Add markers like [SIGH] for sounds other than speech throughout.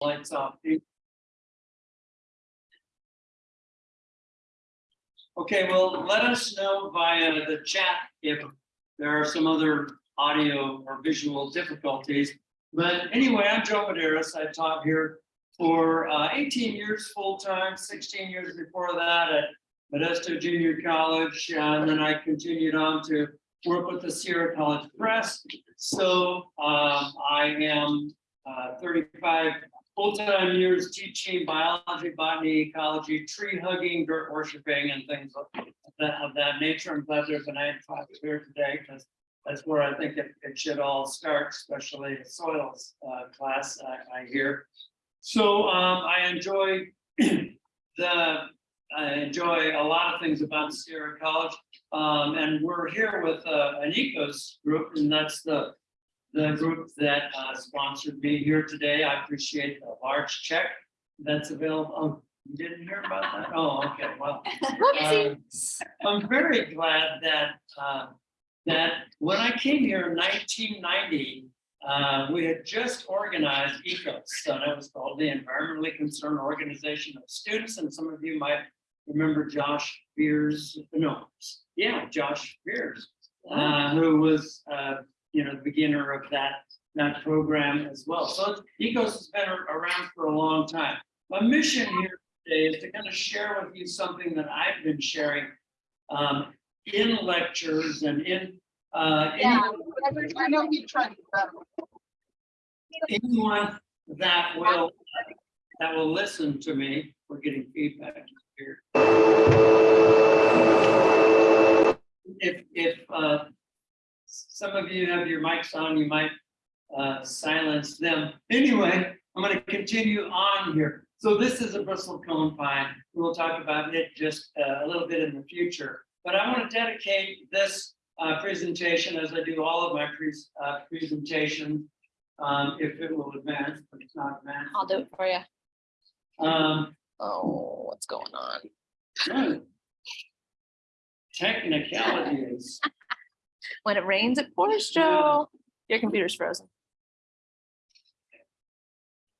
lights off. Okay, well, let us know via the chat if there are some other audio or visual difficulties. But anyway, I'm Joe Medeiros. I taught here for uh, 18 years full-time, 16 years before that at Modesto Junior College. And then I continued on to work with the Sierra College Press. So um, I am uh, 35 full-time years teaching biology, botany, ecology, tree hugging, dirt worshiping, and things of that, of that nature. I'm glad there's an class here today because that's where I think it, it should all start, especially a soils uh, class, I, I hear. So um, I enjoy [CLEARS THROAT] the, I enjoy a lot of things about Sierra College. Um, and we're here with uh, an ecos group, and that's the the group that uh, sponsored me here today. I appreciate the large check that's available. Oh, you didn't hear about that? Oh, okay, well. um, I'm very glad that, uh, that when I came here in nineteen ninety, uh, we had just organized ECOS, so that was called the Environmentally Concerned Organization of Students, and some of you might remember Josh Beers, no, yeah, Josh Beers, uh, who was, uh, you know, the beginner of that, that program as well. So ECOS has been around for a long time. My mission here today is to kind of share with you something that I've been sharing um, in lectures and in, uh, Yeah. anyone- I know you tried. anyone that will, that will listen to me, we're getting feedback here. If, if, uh, some of you have your mics on, you might, uh, silence them. Anyway, I'm gonna continue on here. So this is a bristle cone pine. We'll talk about it just uh, a little bit in the future. But I want to dedicate this, uh, presentation as I do all of my pres- uh, presentations um, if it will advance, but it's not advanced. I'll do it for you. Um, Oh, what's going on? [CLEARS THROAT] technicalities. When it rains, it pours, Joe. Your computer's frozen.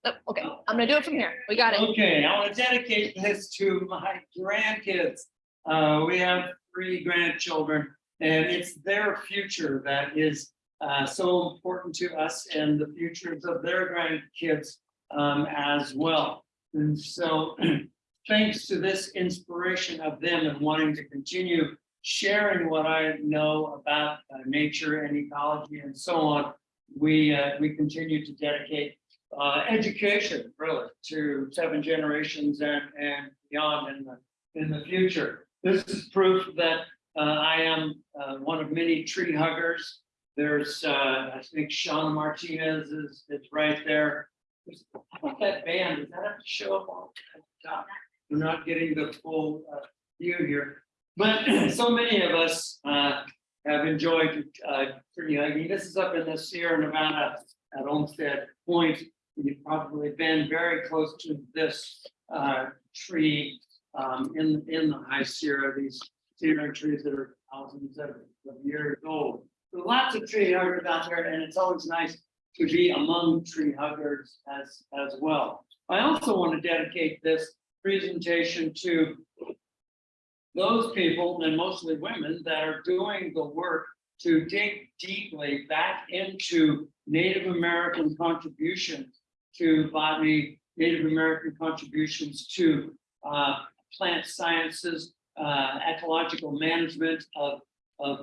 Oh, okay, I'm gonna do it from here. We got it. Okay, I want to dedicate this to my grandkids. Uh, we have three grandchildren and it's their future that is uh, so important to us and the futures of their grandkids um, as well. And so [CLEARS THROAT] thanks to this inspiration of them and wanting to continue sharing what I know about uh, nature and ecology and so on, we, uh, we continue to dedicate uh, education really to seven generations and, and beyond in the, in the future. This is proof that uh, I am uh, one of many tree huggers. There's, uh, I think Sean Martinez is, is right there. There's- How about that band? Does that have to show up on top? We're not getting the full view here. But [CLEARS THROAT] so many of us uh, have enjoyed uh, tree hugging. This is up in the Sierra Nevada at Olmsted Point. You've probably been very close to this uh, tree um, in, in the high Sierra, these cedar trees that are thousands of of years old. So lots of tree huggers out there, and it's always nice to be among tree huggers as, as well. I also want to dedicate this presentation to those people, and mostly women, that are doing the work to dig deeply back into Native American contributions to botany, Native American contributions to uh, plant sciences, uh, ecological management of, of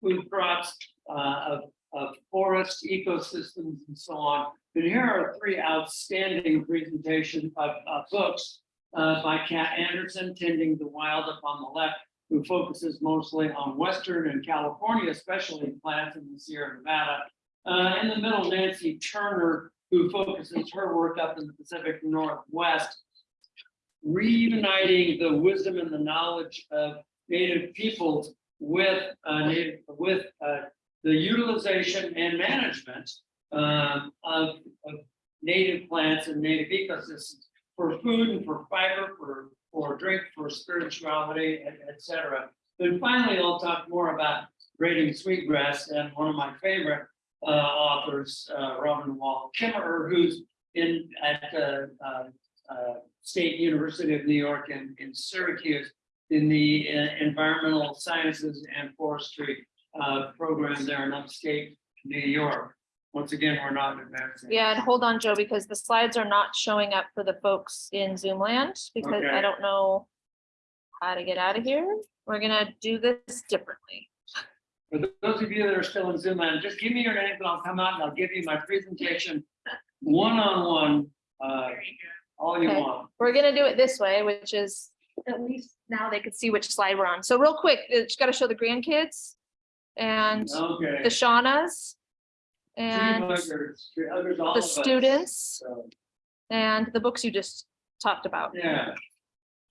food crops, uh, of, of forest ecosystems and so on. And here are three outstanding presentation of, of books uh, by Kat Anderson, Tending the Wild up on the left, who focuses mostly on Western and California, especially plants in the Sierra Nevada. Uh, in the middle, Nancy Turner, who focuses her work up in the Pacific Northwest, reuniting the wisdom and the knowledge of Native peoples with uh, native with uh, the utilization and management um, of, of native plants and native ecosystems for food and for fiber, for for drink, for spirituality, et, et cetera. Then finally, I'll talk more about Braiding Sweetgrass and one of my favorite uh, authors, uh, Robin Wall Kimmerer, who's in, at uh, uh, State University of New York in, in Syracuse in the uh, Environmental Sciences and Forestry, uh, program there in upstate New York. Once again, we're not advancing. Yeah, and hold on, Joe, because the slides are not showing up for the folks in Zoom land, because I Okay. don't know how to get out of here. We're gonna do this differently. For those of you that are still in Zoom land, just give me your name and I'll come out and I'll give you my presentation one-on-one, uh, all you Okay. want. We're gonna do it this way, which is, at least now they can see which slide we're on. So real quick, it's gotta show the grandkids and Okay. the Shaunas and huggers, tree huggers, all the of us. students So, and the books you just talked about. Yeah.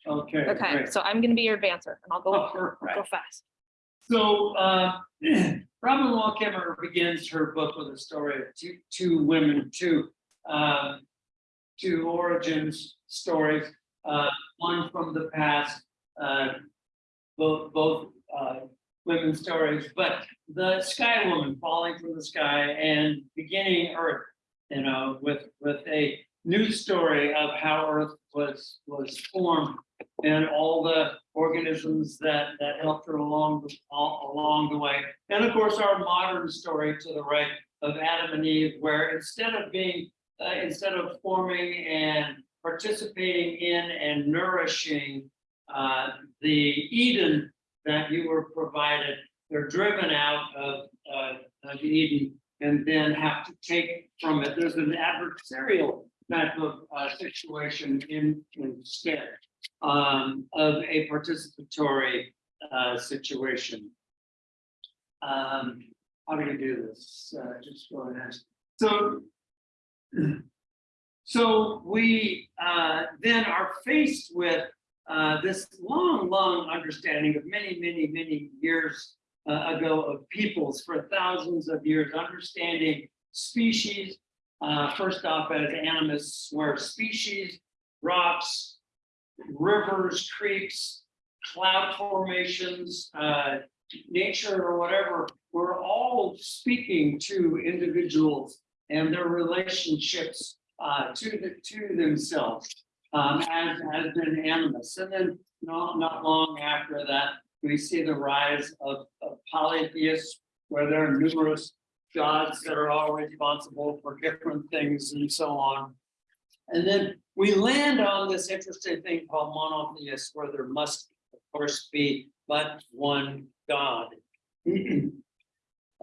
Okay. Okay, great. so I'm gonna be your advancer and I'll go, Oh, I'll go fast. So, uh, [CLEARS THROAT] Robin Wall Kimmerer begins her book with a story of two, two women, two, um, two origins stories, uh, one from the past, uh, both, both, uh, women's stories, but the sky woman falling from the sky and beginning Earth, you know, with, with a new story of how Earth was, was formed and all the organisms that, that helped her along, the- all, along the way. And of course, our modern story to the right of Adam and Eve, where instead of being, uh, instead of forming and participating in and nourishing uh, the Eden that you were provided, they're driven out of, uh, of Eden and then have to take from it. There's an adversarial type of, uh, situation in, instead um, of a participatory, uh, situation. Um, how do we do this? Uh, just go ahead. So. [CLEARS THROAT] So we, uh, then are faced with, uh, this long, long understanding of many, many, many years uh, ago of peoples for thousands of years, understanding species, uh, first off as animus, where species, rocks, rivers, creeks, cloud formations, uh, nature or whatever, we're all speaking to individuals and their relationships uh, to the, to themselves um, as, has been animus. And then not, not long after that, we see the rise of, of polytheists, where there are numerous gods that are all responsible for different things and so on. And then we land on this interesting thing called monotheist, where there must, of course, be but one God. [CLEARS THROAT]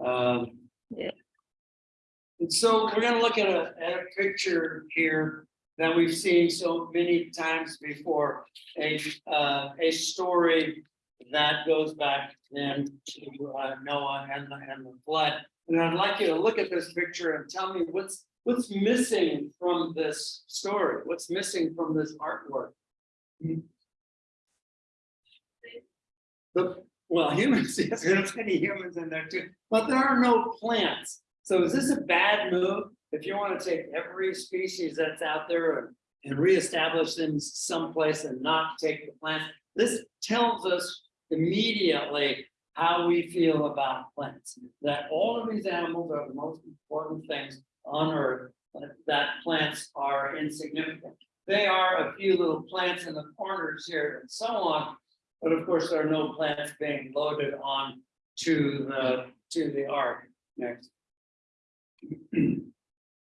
Um, Yeah. And so we're gonna look at a, at a picture here that we've seen so many times before. A, uh, a story that goes back then to uh, Noah and the, and the flood. And I'd like you to look at this picture and tell me what's, what's missing from this story? What's missing from this artwork? The, well, humans, [LAUGHS] yes, there's many humans in there too, but there are no plants. So is this a bad move? If you want to take every species that's out there and, and reestablish them someplace and not take the plants, this tells us immediately how we feel about plants. That all of these animals are the most important things on earth, that plants are insignificant. They are a few little plants in the corners here and so on, but of course, there are no plants being loaded on to the, to the ark. Next. [CLEARS THROAT]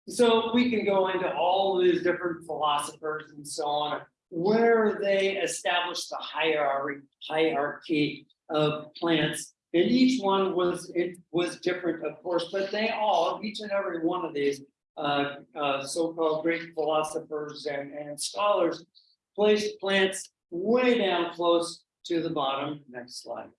So we can go into all these different philosophers and so on, where they establish the hierarchy, hierarchy of plants. And each one was, it was different, of course, but they all, each and every one of these uh, uh, so-called Greek philosophers and, and scholars placed plants way down close to the bottom. Next slide.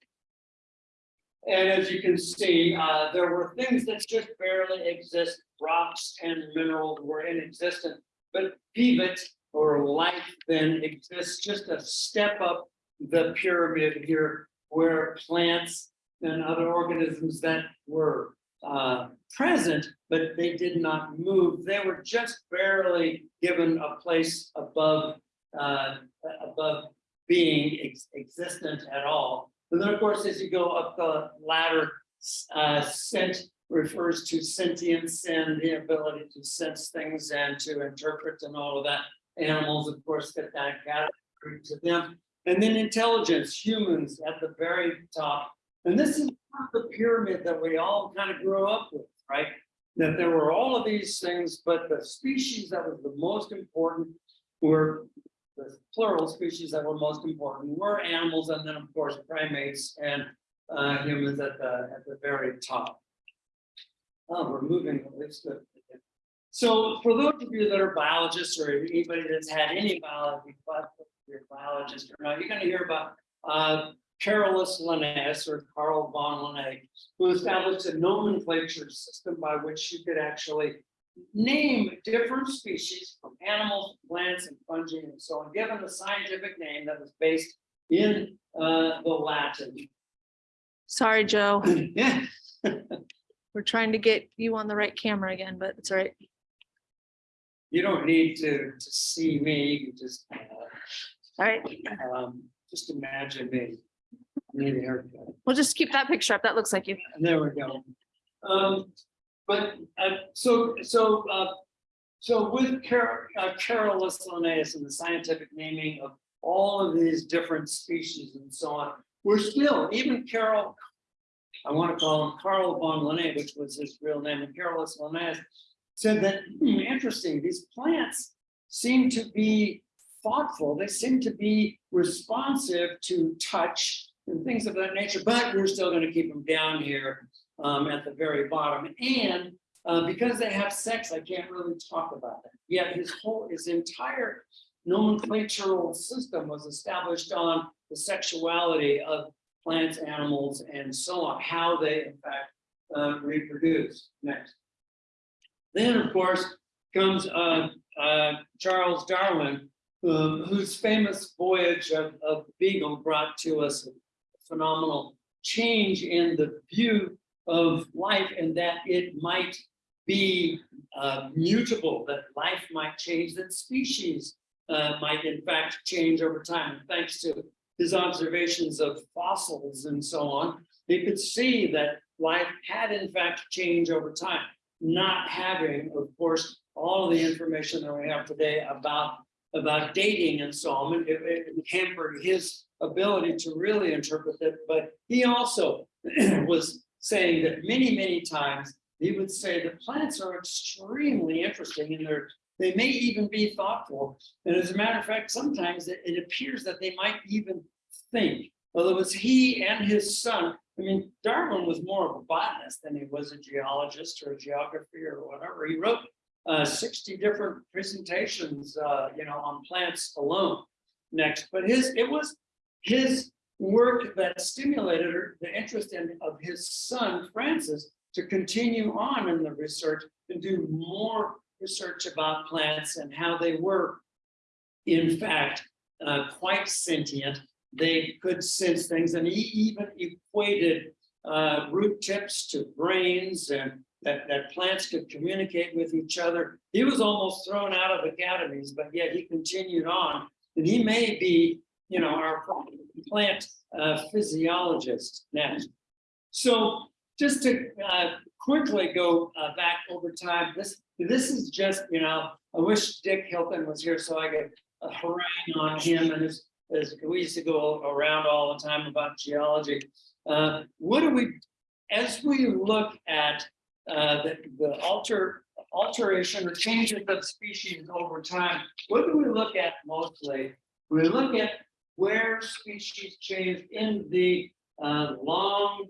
And as you can see, uh, there were things that just barely exist. Rocks and minerals were inexistent, but pivot or life then exists just a step up the pyramid here where plants and other organisms that were uh, present, but they did not move. They were just barely given a place above, uh, above being ex- existent at all. And then, of course, as you go up the ladder, uh, scent refers to sentience and the ability to sense things and to interpret and all of that. Animals, of course, get that category to them. And then intelligence, humans at the very top. And this is the pyramid that we all kind of grew up with, right? That there were all of these things, but the species that was the most important were the plural species that were most important were animals and then, of course, primates and uh, humans at the, at the very top. Oh, we're moving at least. a- So for those of you that are biologists or anybody that's had any biology, class, you're a biologist or not, you're gonna hear about uh, Carolus Linnaeus or Carl von Linné, who established a nomenclature system by which you could actually name different species animals, plants, and fungi, and so on, given the scientific name that was based in uh, the Latin. Sorry, Joe. [CLEARS THROAT] Yeah. We're trying to get you on the right camera again, but it's all right. You don't need to, to see me, you can just, uh, All right, um, just imagine me. Need a haircut. we'll just keep that picture up. That looks like you. There we go. Um, but, uh, so, so, uh, so with uh, Carolus Linnaeus and the scientific naming of all of these different species and so on, we're still, even Carol, I want to call him Carl von Linné, which was his real name, and Carolus Linnaeus said that, hmm, interesting, these plants seem to be thoughtful, they seem to be responsive to touch and things of that nature, but we're still going to keep them down here um, at the very bottom. And uh, because they have sex, I can't really talk about that. Yet his whole, his entire nomenclatural system was established on the sexuality of plants, animals, and so on, how they in fact uh, reproduce. Next. Then, of course, comes uh, uh, Charles Darwin, um, whose famous voyage of, of Beagle brought to us a phenomenal change in the view of life and that it might be uh, mutable, that life might change, that species uh, might in fact change over time. Thanks to his observations of fossils and so on, he could see that life had in fact changed over time, not having, of course, all of the information that we have today about about dating and so on, it, it hampered his ability to really interpret it, but he also [CLEARS THROAT] was saying that many, many times, he would say the plants are extremely interesting and they're, they may even be thoughtful. And as a matter of fact, sometimes it, it appears that they might even think. Well, it was he and his son. I mean, Darwin was more of a botanist than he was a geologist or a geography or whatever. He wrote uh, 60 different presentations, uh, you know, on plants alone next. But his, it was his work that stimulated the interest in of his son, Francis, to continue on in the research and do more research about plants and how they were, in fact, uh, quite sentient. They could sense things, and he even equated uh, root tips to brains and that, that plants could communicate with each other. He was almost thrown out of academies, but yet he continued on. And he may be, you know, our plant uh, physiologist next. So just to uh, quickly go uh, back over time, this this is just, you know, I wish Dick Hilton was here so I could uh, harangue on him and his, as we used to go around all the time about geology. Uh, what do we, as we look at uh, the, the alter, alteration or changes of species over time, what do we look at mostly? We look at where species change in the uh, long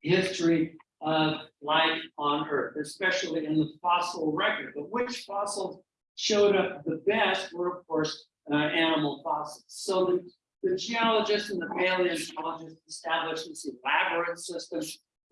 history of life on Earth, especially in the fossil record. But which fossils showed up the best were, of course, uh, animal fossils. So the, the geologists and the paleontologists established this elaborate system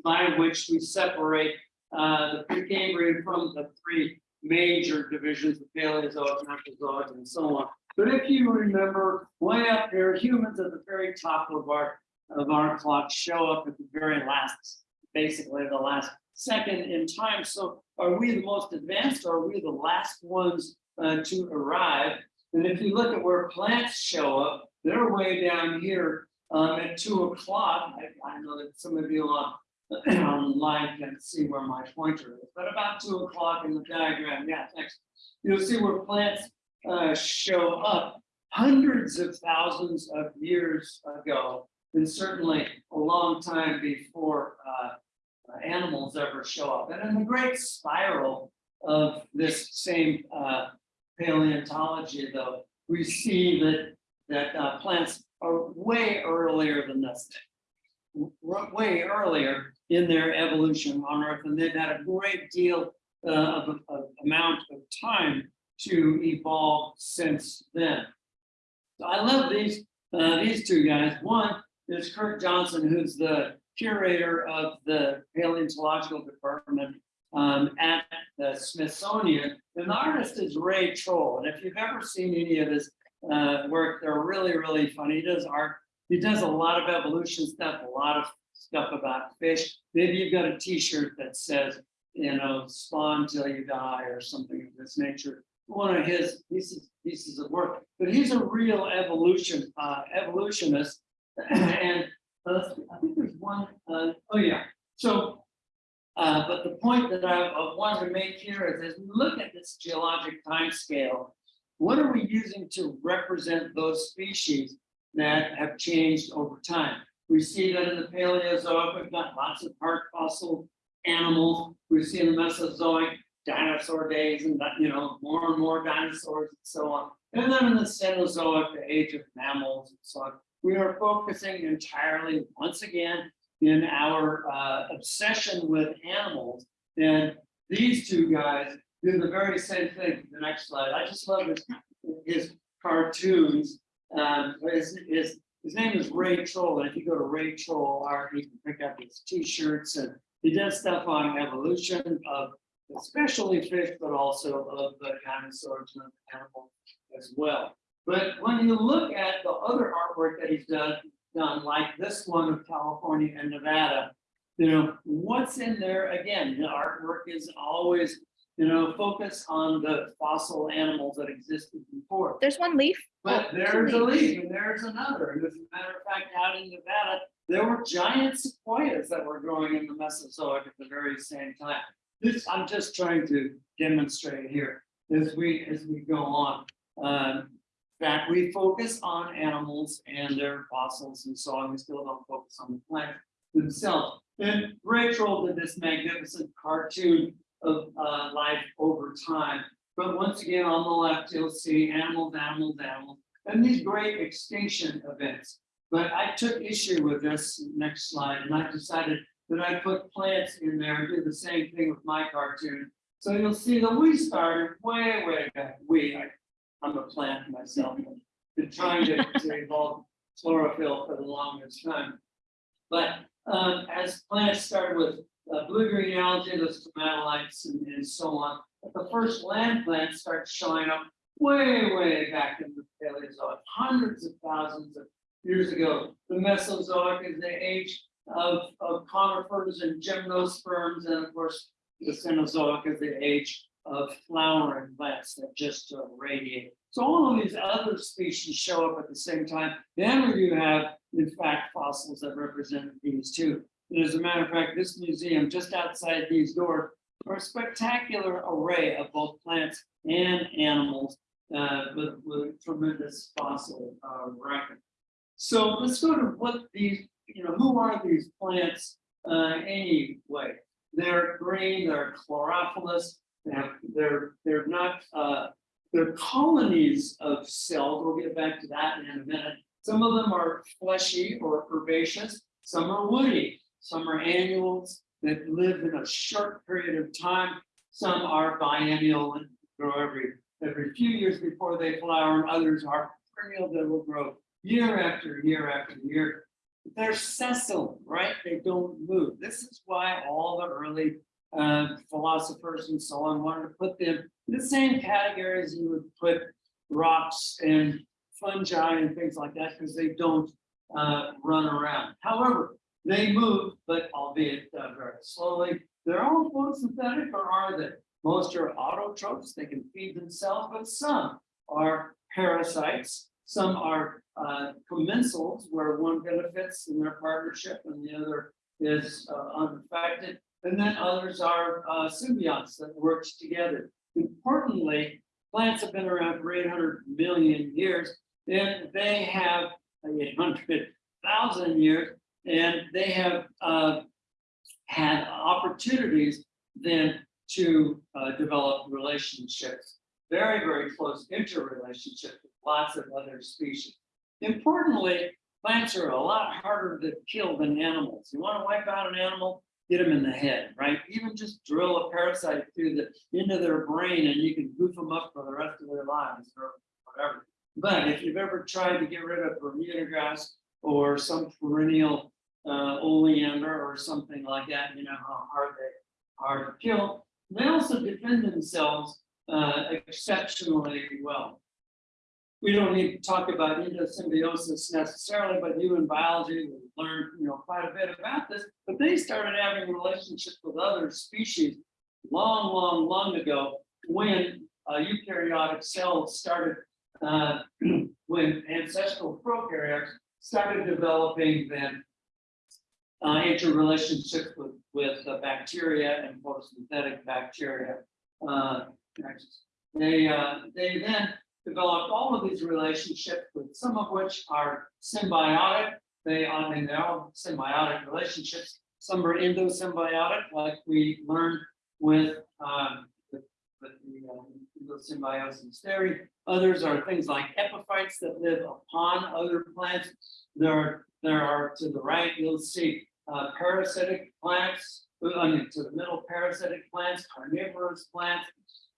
by which we separate uh, the Precambrian from the three major divisions, the Paleozoic, Mesozoic, and so on. But if you remember, way up there, humans at the very top of our of our clock show up at the very last, basically the last second in time. So are we the most advanced or are we the last ones uh, to arrive? And if you look at where plants show up, they're way down here um, at two o'clock. I, I know that some of you on [CLEARS THROAT] online can see where my pointer is, but about two o'clock in the diagram, yeah, thanks. You'll see where plants uh, show up hundreds of thousands of years ago. And certainly a long time before uh, animals ever show up. And in the great spiral of this same uh, paleontology, though, we see that that uh, plants are way earlier than this. Way earlier in their evolution on Earth, and they've had a great deal uh, of, of amount of time to evolve since then. So I love these uh, these two guys. One is Kirk Johnson, who's the curator of the paleontological department um, at the Smithsonian. And the artist is Ray Troll. And if you've ever seen any of his uh, work, they're really, really funny. He does art. He does a lot of evolution stuff, a lot of stuff about fish. Maybe you've got a T-shirt that says, you know, spawn till you die or something of this nature. One of his pieces pieces of work, but he's a real evolution uh, evolutionist. [CLEARS THROAT] and uh, I think there's one. Uh, oh yeah. So, uh, but the point that I, wanted to make here is, as we look at this geologic time scale, what are we using to represent those species that have changed over time? We see that in the Paleozoic, we've got lots of part fossil animals. We see in the Mesozoic dinosaur days and you know, more and more dinosaurs and so on. And then in the Cenozoic, the age of mammals and so on. We are focusing entirely, once again, in our uh, obsession with animals. And these two guys do the very same thing. The next slide. I just love his, his cartoons. Um, his, his, his name is Ray Troll. And if you go to Ray Troll art, you can pick up his t-shirts and he does stuff on evolution of especially fish, but also of the dinosaurs and animals as well. But when you look at the other artwork that he's done, done like this one of California and Nevada, you know, what's in there again? The artwork is always, you know, focus on the fossil animals that existed before. There's one leaf. But Oh, there's a leaf and there's another. And as a matter of fact, out in Nevada, there were giant sequoias that were growing in the Mesozoic at the very same time. This, I'm just trying to demonstrate here as we, as we go on. Um, that we focus on animals and their fossils and so on. We still don't focus on the plant themselves. And Ray Troll did this magnificent cartoon of uh, life over time. But once again, on the left, you'll see animals, animals, animals, and these great extinction events. But I took issue with this next slide, and I decided that I put plants in there and do the same thing with my cartoon. So you'll see that we started way, way back. We, I, I'm a plant myself, been trying to, to evolve chlorophyll for the longest time. But um, as plants started with uh, blue-green algae, those stromatolites and, and so on, but the first land plants start showing up way, way back in the Paleozoic, hundreds of thousands of years ago. The Mesozoic is the age of, of conifers and gymnosperms, and of course, the Cenozoic is the age of flowering plants that just uh, radiate. So all of these other species show up at the same time. Then we do have, in fact, fossils that represent these too. And as a matter of fact, this museum just outside these doors are a spectacular array of both plants and animals uh, with, with tremendous fossil uh, record. So let's go to what these, you know, who are these plants uh, anyway? They're green, they're chlorophyllous, they have, they're, they're not, uh, they're colonies of cells. We'll get back to that in a minute. Some of them are fleshy or herbaceous, some are woody, some are annuals that live in a short period of time. Some are biennial and grow every, every few years before they flower, and others are perennial that will grow year after year after year. They're sessile, right? They don't move. This is why all the early uh, philosophers and so on wanted to put them in the same category as you would put rocks and fungi and things like that, because they don't uh, run around. However, they move, but albeit uh, very slowly. They're all photosynthetic, or are they? Most are autotrophs, they can feed themselves, but some are parasites. Some are uh, commensals, where one benefits in their partnership and the other is uh, unaffected. And then others are uh, symbionts that work together. Importantly, plants have been around for eight hundred million years, and they have eight hundred thousand years, and they have uh, had opportunities then to uh, develop relationships, very, very close interrelationships with lots of other species. Importantly, plants are a lot harder to kill than animals. You want to wipe out an animal, get them in the head, right? Even just drill a parasite through the, into their brain and you can goof them up for the rest of their lives or whatever. But if you've ever tried to get rid of Bermuda grass or some perennial uh, oleander or something like that, you know how hard they are to kill. They also defend themselves uh, exceptionally well. We don't need to talk about endosymbiosis necessarily, but you in biology will learn, you know, quite a bit about this. But they started having relationships with other species long, long, long ago when uh, eukaryotic cells started, uh, [CLEARS THROAT] when ancestral prokaryotes started developing then uh, interrelationships with, with bacteria and photosynthetic bacteria. Uh. They, uh, they then developed all of these relationships with some of which are symbiotic. They, I mean, they're all symbiotic relationships. Some are endosymbiotic, like we learned with, um, with, with the um, endosymbiosis theory. Others are things like epiphytes that live upon other plants. There, there are to the right, you'll see uh, parasitic plants, I mean, to the middle parasitic plants, carnivorous plants.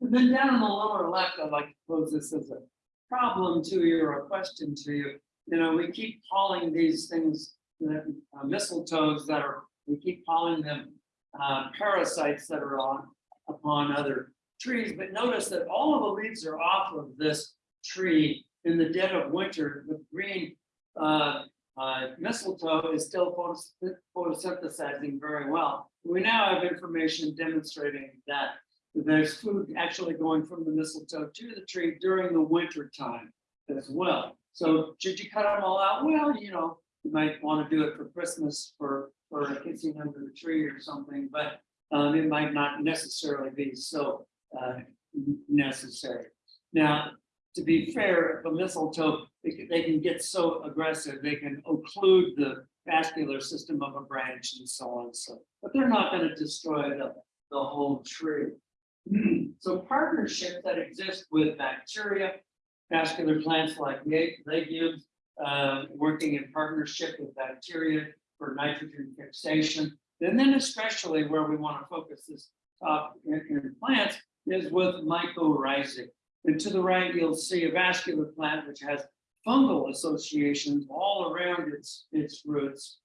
And then down in the lower left, I'd like to pose this as a problem to you or a question to you. You know, we keep calling these things that, uh, mistletoes that are, we keep calling them uh, parasites that are on upon other trees. But notice that all of the leaves are off of this tree in the dead of winter. The green uh, uh, mistletoe is still photosynthesizing very well. We now have information demonstrating that there's food actually going from the mistletoe to the tree during the winter time as well. So should you cut them all out? Well, you know, you might want to do it for Christmas for, for kissing under the tree or something, but um, it might not necessarily be so uh, necessary. Now, to be fair, the mistletoe, they can, they can get so aggressive, they can occlude the vascular system of a branch and so on. So, but they're not going to destroy the, the whole tree. So partnerships that exist with bacteria, vascular plants like legumes, uh, working in partnership with bacteria for nitrogen fixation. And then especially where we want to focus this talk in, in plants is with mycorrhizae. And to the right, you'll see a vascular plant which has fungal associations all around its, its roots.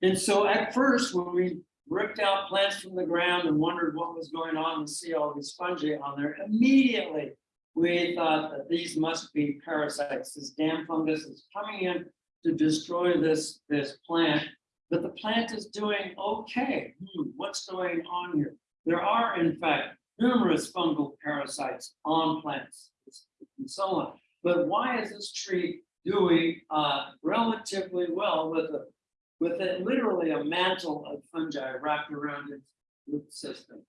And so at first, when we ripped out plants from the ground and wondered what was going on and see all these fungi on there, immediately we thought that these must be parasites. This damn fungus is coming in to destroy this, this plant. But the plant is doing okay. Hmm, what's going on here? There are, in fact, numerous fungal parasites on plants and so on. But why is this tree doing uh, relatively well with a with it literally a mantle of fungi wrapped around its root system?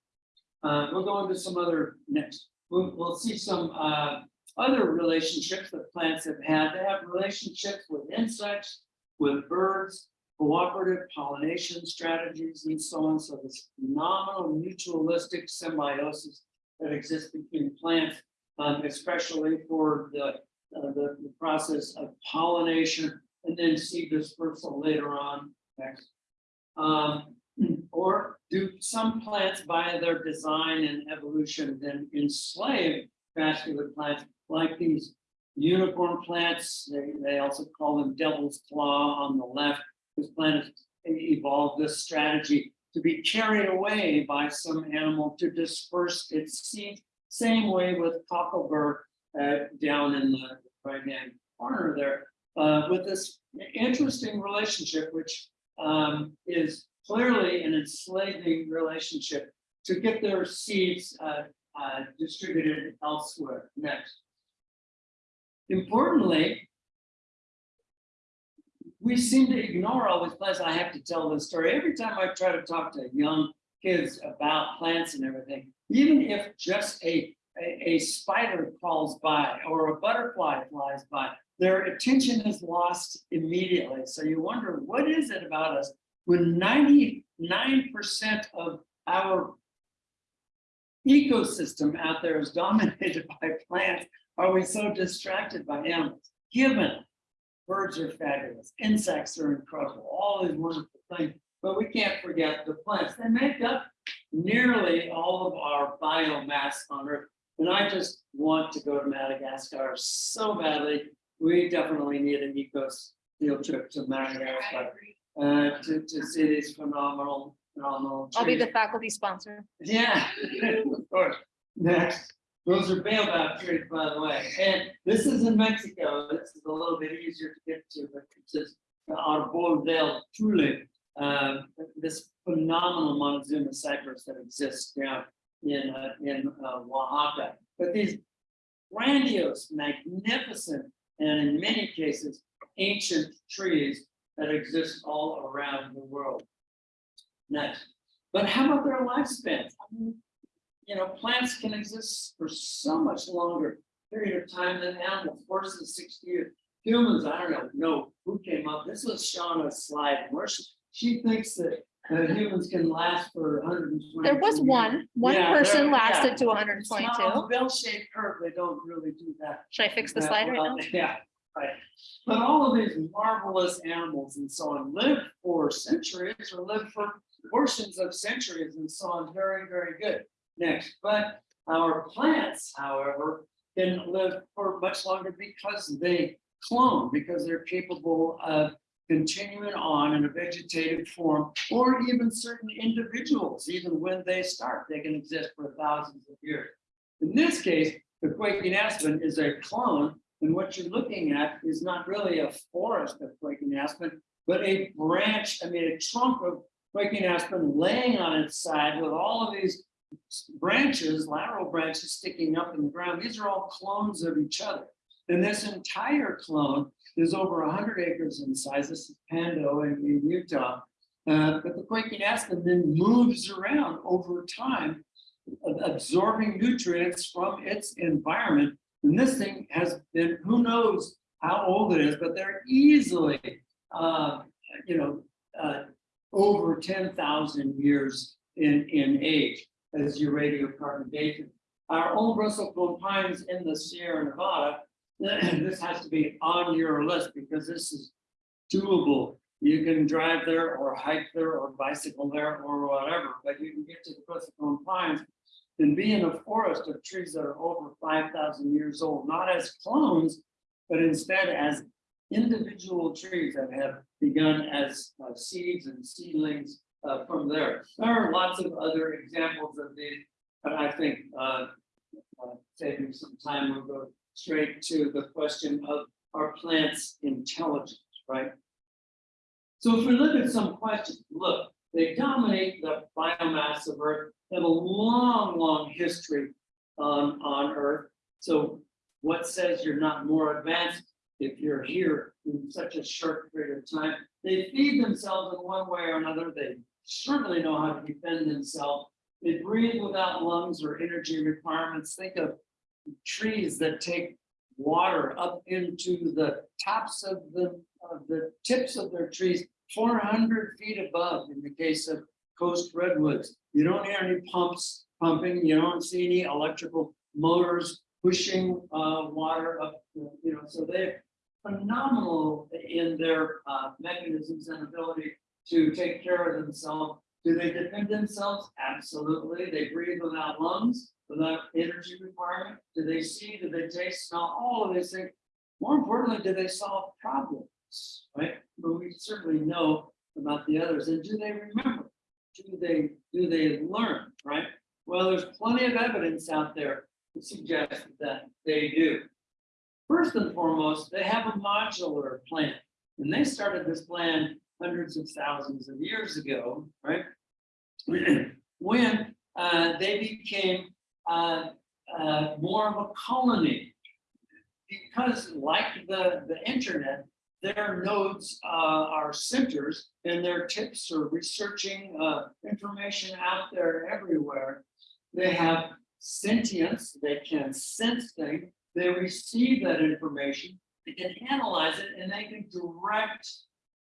Uh, we'll go into some other next. We'll, we'll see some uh, other relationships that plants have had. They have relationships with insects, with birds, cooperative pollination strategies, and so on. So this phenomenal mutualistic symbiosis that exists between plants, um, especially for the, uh, the, the process of pollination and then seed dispersal later on. Next. Um, or do some plants by their design and evolution then enslave vascular plants like these unicorn plants? They, they also call them devil's claw on the left. This plant has evolved this strategy to be carried away by some animal to disperse its seed. Same way with cocklebur uh, down in the right hand corner there, uh, with this interesting relationship, which um, is clearly an enslaving relationship to get their seeds uh, uh, distributed elsewhere. Next. Importantly, we seem to ignore all these plants. I have to tell this story every time I try to talk to young kids about plants and everything. Even if just a, a, a spider crawls by or a butterfly flies by, their attention is lost immediately. So you wonder, what is it about us when ninety-nine percent of our ecosystem out there is dominated [LAUGHS] by plants? Are we so distracted by animals? Given birds are fabulous, insects are incredible, all these wonderful things, but we can't forget the plants. They make up nearly all of our biomass on Earth. And I just want to go to Madagascar so badly. We definitely need an ecos field trip to Madagascar uh, to, to see these phenomenal, phenomenal. I'll be the faculty sponsor. Yeah, [LAUGHS] of course. Next, those are baobab trees, by the way. And this is in Mexico. This is a little bit easier to get to, but it says Arbol del Tule. uh, This phenomenal Montezuma cypress that exists down in, uh, in uh, Oaxaca. But these grandiose, magnificent, and in many cases, ancient trees that exist all around the world. Next, but how about their lifespans? I mean, You know, plants can exist for so much longer period of time than animals, horses sixty years. Humans, I don't know, no, who came up, this was Shauna's slide, where she thinks that uh, humans can last for hundred and twenty. There was one, one Yeah, person lasted yeah. to hundred and twenty-two. Bell-shaped curve, they don't really do that. Should I fix the slide right now? [LAUGHS] Yeah, right. But all of these marvelous animals and so on live for centuries or live for portions of centuries and so on, very, very good. Next, but our plants, however, can live for much longer because they clone, because they're capable of continuing on in a vegetative form, or even certain individuals, even when they start, they can exist for thousands of years. In this case, the quaking aspen is a clone, and what you're looking at is not really a forest of quaking aspen, but a branch, I mean, a trunk of quaking aspen laying on its side with all of these branches, lateral branches sticking up in the ground. These are all clones of each other. And this entire clone is over hundred acres in size. This is Pando in, Utah. Uh, but the quaking aspen then moves around over time, absorbing nutrients from its environment. And this thing has been, who knows how old it is, but they're easily, uh, you know, uh, over ten thousand years in, in age as your radiocarbon dating. Our old bristlecone pines in the Sierra Nevada, [CLEARS THROAT] this has to be on your list because this is doable. You can drive there or hike there or bicycle there or whatever, but you can get to the bristlecone pines and be in a forest of trees that are over five thousand years old, not as clones, but instead as individual trees that have begun as uh, seeds and seedlings uh, from there. There are lots of other examples of these, but I think uh, uh, saving some time, we'll go straight to the question of are plants intelligent, right? So if we look at some questions, look, they dominate the biomass of Earth, have a long, long history on, on Earth. So what says you're not more advanced if you're here in such a short period of time? They feed themselves in one way or another. They certainly know how to defend themselves. They breathe without lungs or energy requirements. Think of trees that take water up into the tops of the, of the tips of their trees, four hundred feet above in the case of coast redwoods. You don't hear any pumps pumping, you don't see any electrical motors pushing uh, water up, you know, so they're phenomenal in their uh, mechanisms and ability to take care of themselves. Do they defend themselves? Absolutely. They breathe without lungs, without energy requirement. Do they see? Do they taste, smell? All of these things. More importantly, do they solve problems? Right? But we certainly know about the others. And do they remember? Do they do they learn? Right? Well, there's plenty of evidence out there to suggest that they do. First and foremost, they have a modular plan. And they started this plan hundreds of thousands of years ago, right? [CLEARS THROAT] When uh, they became uh, uh, more of a colony. Because like the, the internet, their nodes uh, are centers and their tips are researching uh, information out there everywhere. They have sentience, they can sense things, they receive that information, they can analyze it, and they can direct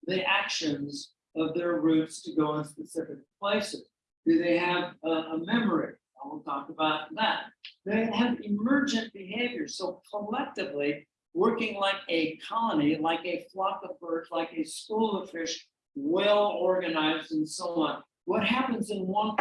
the actions of their roots to go in specific places. Do they have a, a memory? I will talk about that. They have emergent behavior, so collectively, working like a colony, like a flock of birds, like a school of fish, well organized and so on. What happens in one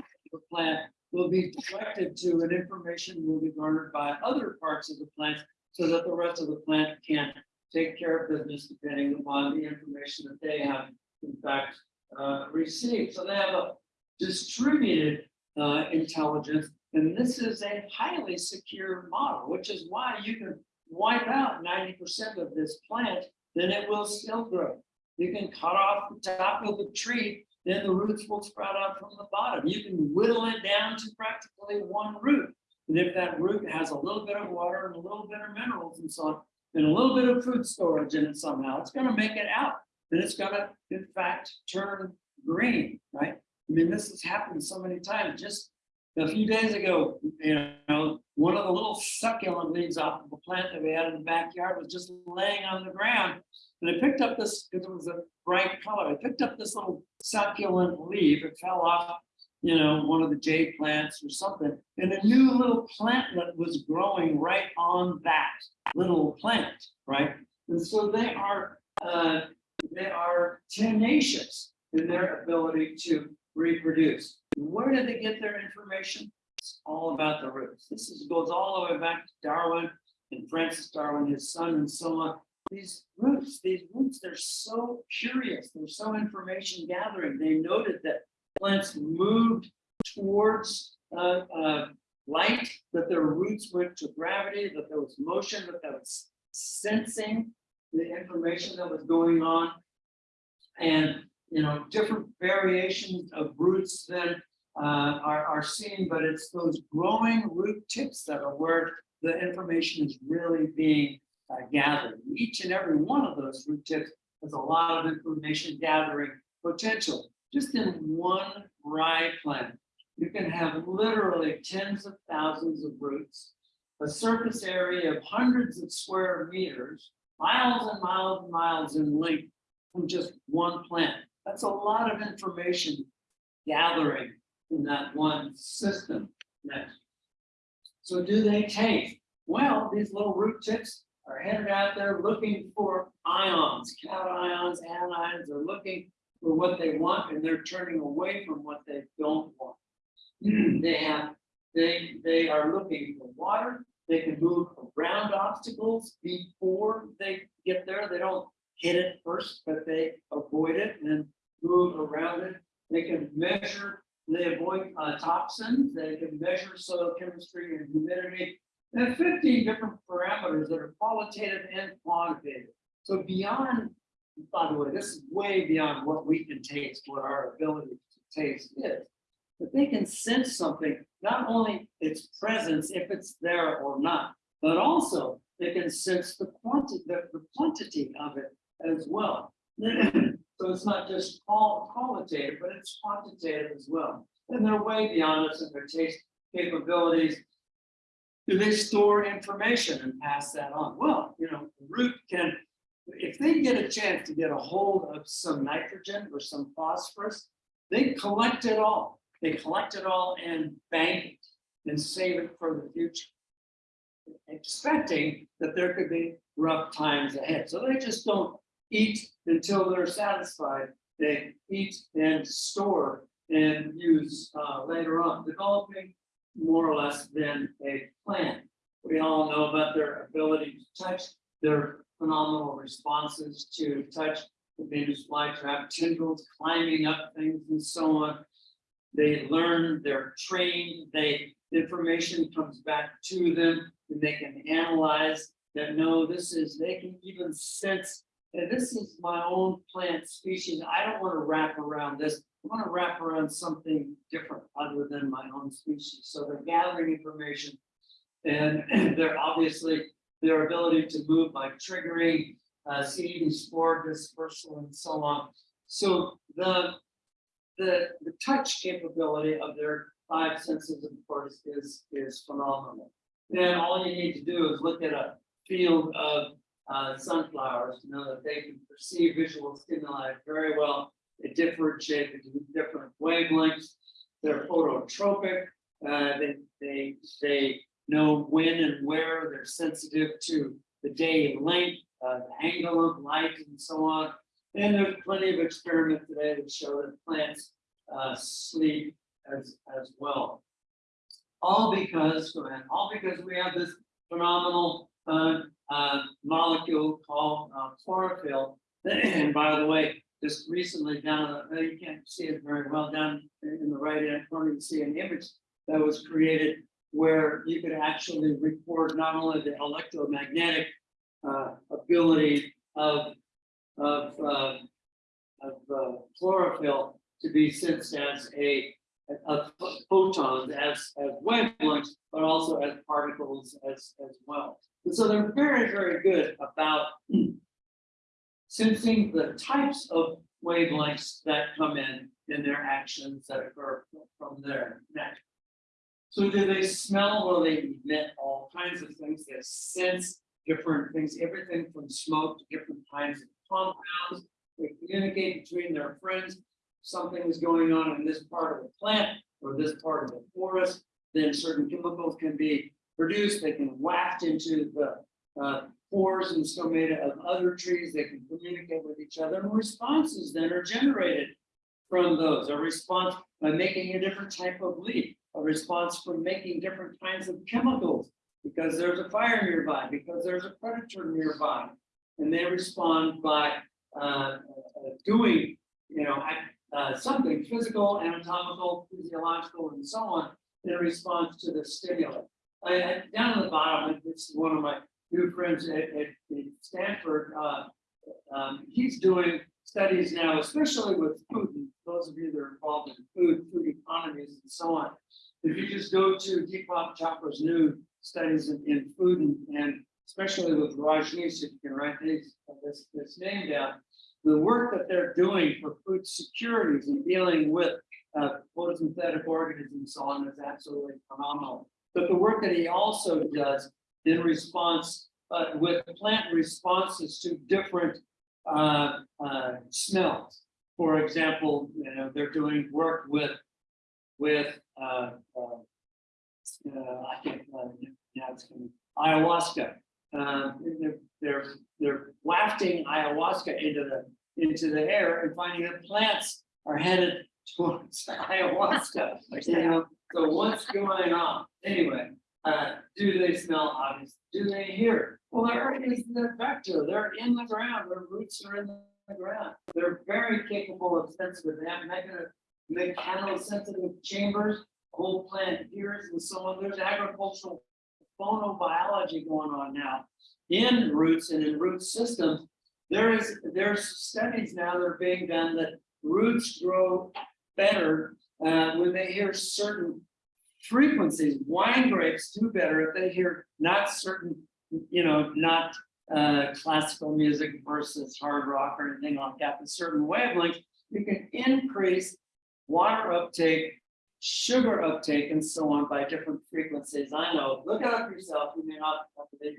plant will be directed to and information will be garnered by other parts of the plant so that the rest of the plant can take care of business depending upon the information that they have in fact uh, received. So they have a distributed uh, intelligence. And this is a highly secure model, which is why you can wipe out ninety percent of this plant, then it will still grow. You can cut off the top of the tree, then the roots will sprout out from the bottom. You can whittle it down to practically one root. And if that root has a little bit of water and a little bit of minerals and so on, and a little bit of food storage in it somehow, it's gonna make it out. And it's gonna, in fact, turn green, right? I mean, this has happened so many times. Just a few days ago, you know, one of the little succulent leaves off of a plant that we had in the backyard was just laying on the ground. And I picked up this, because it was a bright color, I picked up this little succulent leaf, it fell off, you know, one of the jade plants or something. And a new little plantlet was growing right on that little plant, right? And so they are, uh, they are tenacious in their ability to reproduce. Where did they get their information? It's all about the roots. This is, goes all the way back to Darwin and Francis Darwin, his son and so on. These roots, these roots, they're so curious, they're so information gathering. They noted that plants moved towards uh, uh, light, that their roots went to gravity, that there was motion, that there was sensing the information that was going on. And, you know, different variations of roots then uh, are, are seen, but it's those growing root tips that are where the information is really being uh, gathered. Each and every one of those root tips has a lot of information gathering potential. Just in one rye plant, you can have literally tens of thousands of roots, a surface area of hundreds of square meters, miles and miles and miles in length from just one plant. That's a lot of information gathering in that one system. So do they taste? Well, these little root tips are headed out there looking for ions, cations, anions, they're looking for what they want and they're turning away from what they don't want. [CLEARS THROAT] They have, they, they are looking for water, they can move around obstacles before they get there, they don't hit it first, but they avoid it and move around it. They can measure, they avoid uh, toxins, they can measure soil chemistry and humidity. There are fifteen different parameters that are qualitative and quantitative. So beyond, by the way, this is way beyond what we can taste, what our ability to taste is. But they can sense something, not only its presence, if it's there or not, but also they can sense the quantity, the, the quantity of it as well. [CLEARS THROAT] So it's not just qual- qualitative, but it's quantitative as well. And they're way beyond us in their taste capabilities. Do they store information and pass that on? Well, you know, root can, if they get a chance to get a hold of some nitrogen or some phosphorus, they collect it all. They collect it all and bank it and save it for the future. Expecting that there could be rough times ahead. So they just don't eat until they're satisfied. They eat and store and use uh, later on, developing more or less than a plant. We all know about their ability to touch, their phenomenal responses to touch, the Venus flytrap, tendrils climbing up things and so on. They learn, they're trained, they, information comes back to them, and they can analyze that, no, this is, they can even sense and this is my own plant species. I don't want to wrap around this. I want to wrap around something different other than my own species. So they're gathering information. And [CLEARS THROAT] they're obviously their ability to move by triggering uh, and spore dispersal and so on. So the, the, the touch capability of their five senses, of course, is, is phenomenal. Then all you need to do is look at a field of uh, sunflowers, to know that they can perceive visual stimuli very well. They differentiate between different wavelengths. They're phototropic. Uh, they, they, they know when and where they're sensitive to the day and length, uh, the angle of light and so on. And there's plenty of experiments today that show that plants, uh, sleep as, as well. All because, all because we have this phenomenal, uh, uh, molecule called, uh, chlorophyll. [CLEARS THROAT] And by the way, just recently down, uh, you can't see it very well down in the right hand corner, you see an image that was created where you could actually record not only the electromagnetic uh, ability of, of, uh, of uh, chlorophyll to be sensed as a, of photons as, as wavelengths, but also as particles as, as well. And so they're very, very good about sensing the types of wavelengths that come in, in their actions that occur from their neck. So do they smell? Well, they emit all kinds of things. They sense different things, everything from smoke to different kinds of compounds. They communicate between their friends. Something is going on in this part of the plant or this part of the forest, then certain chemicals can be produced. They can waft into the uh, pores and stomata of other trees. They can communicate with each other and responses then are generated from those. A response by making a different type of leaf, a response from making different kinds of chemicals because there's a fire nearby, because there's a predator nearby. And they respond by uh, uh, doing, you know, uh, something physical, anatomical, physiological, and so on in response to the stimulus. I, I, down at the bottom, it's one of my new friends at, at at Stanford. Uh, um, he's doing studies now, especially with food. and Those of you that are involved in food, food economies, and so on. If you just go to Deepak Chopra's new studies in, in food and, and especially with Rajneesh, if you can write these, this, this name down. The work that they're doing for food securities and dealing with uh, photosynthetic organisms and so on is absolutely phenomenal. But the work that he also does in response, uh, with plant responses to different uh, uh, smells. For example, you know, they're doing work with, with, uh, uh, uh, I can't, uh, now it's coming, ayahuasca. Uh, they're, they're, they're wafting ayahuasca into the, into the air and finding that plants are headed [LAUGHS] towards ayahuasca. You know, so what's going on? Anyway, uh, do they smell obvious? Do they hear? Well, they're in the vector. They're in the ground. Their roots are in the ground. They're very capable of sensitive. They have mega, mechanosensitive chambers. Whole plant hears and so on. There's agricultural phonobiology going on now in roots and in root systems. There is, there's studies now that are being done that roots grow better uh, when they hear certain frequencies. Wine grapes do better if they hear not certain, you know, not uh, classical music versus hard rock or anything like that, but certain wavelengths. You can increase water uptake, sugar uptake, and so on by different frequencies. I know, look it up yourself. You may not have to be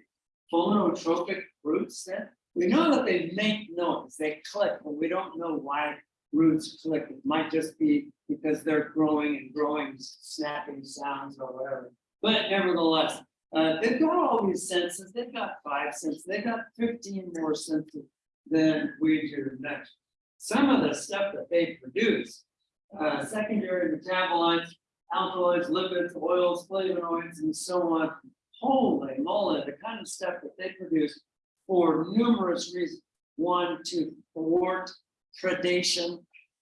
phonotropic roots. Then we know that they make noise, they click, but we don't know why roots click. It might just be because they're growing and growing, snapping sounds or whatever. But nevertheless, uh, they've got all these senses. They've got five senses. They've got 15 more senses than we do next. Some of the stuff that they produce, uh, secondary metabolites, alkaloids, lipids, oils, flavonoids, and so on. Holy moly, the kind of stuff that they produce for numerous reasons. One, to thwart predation.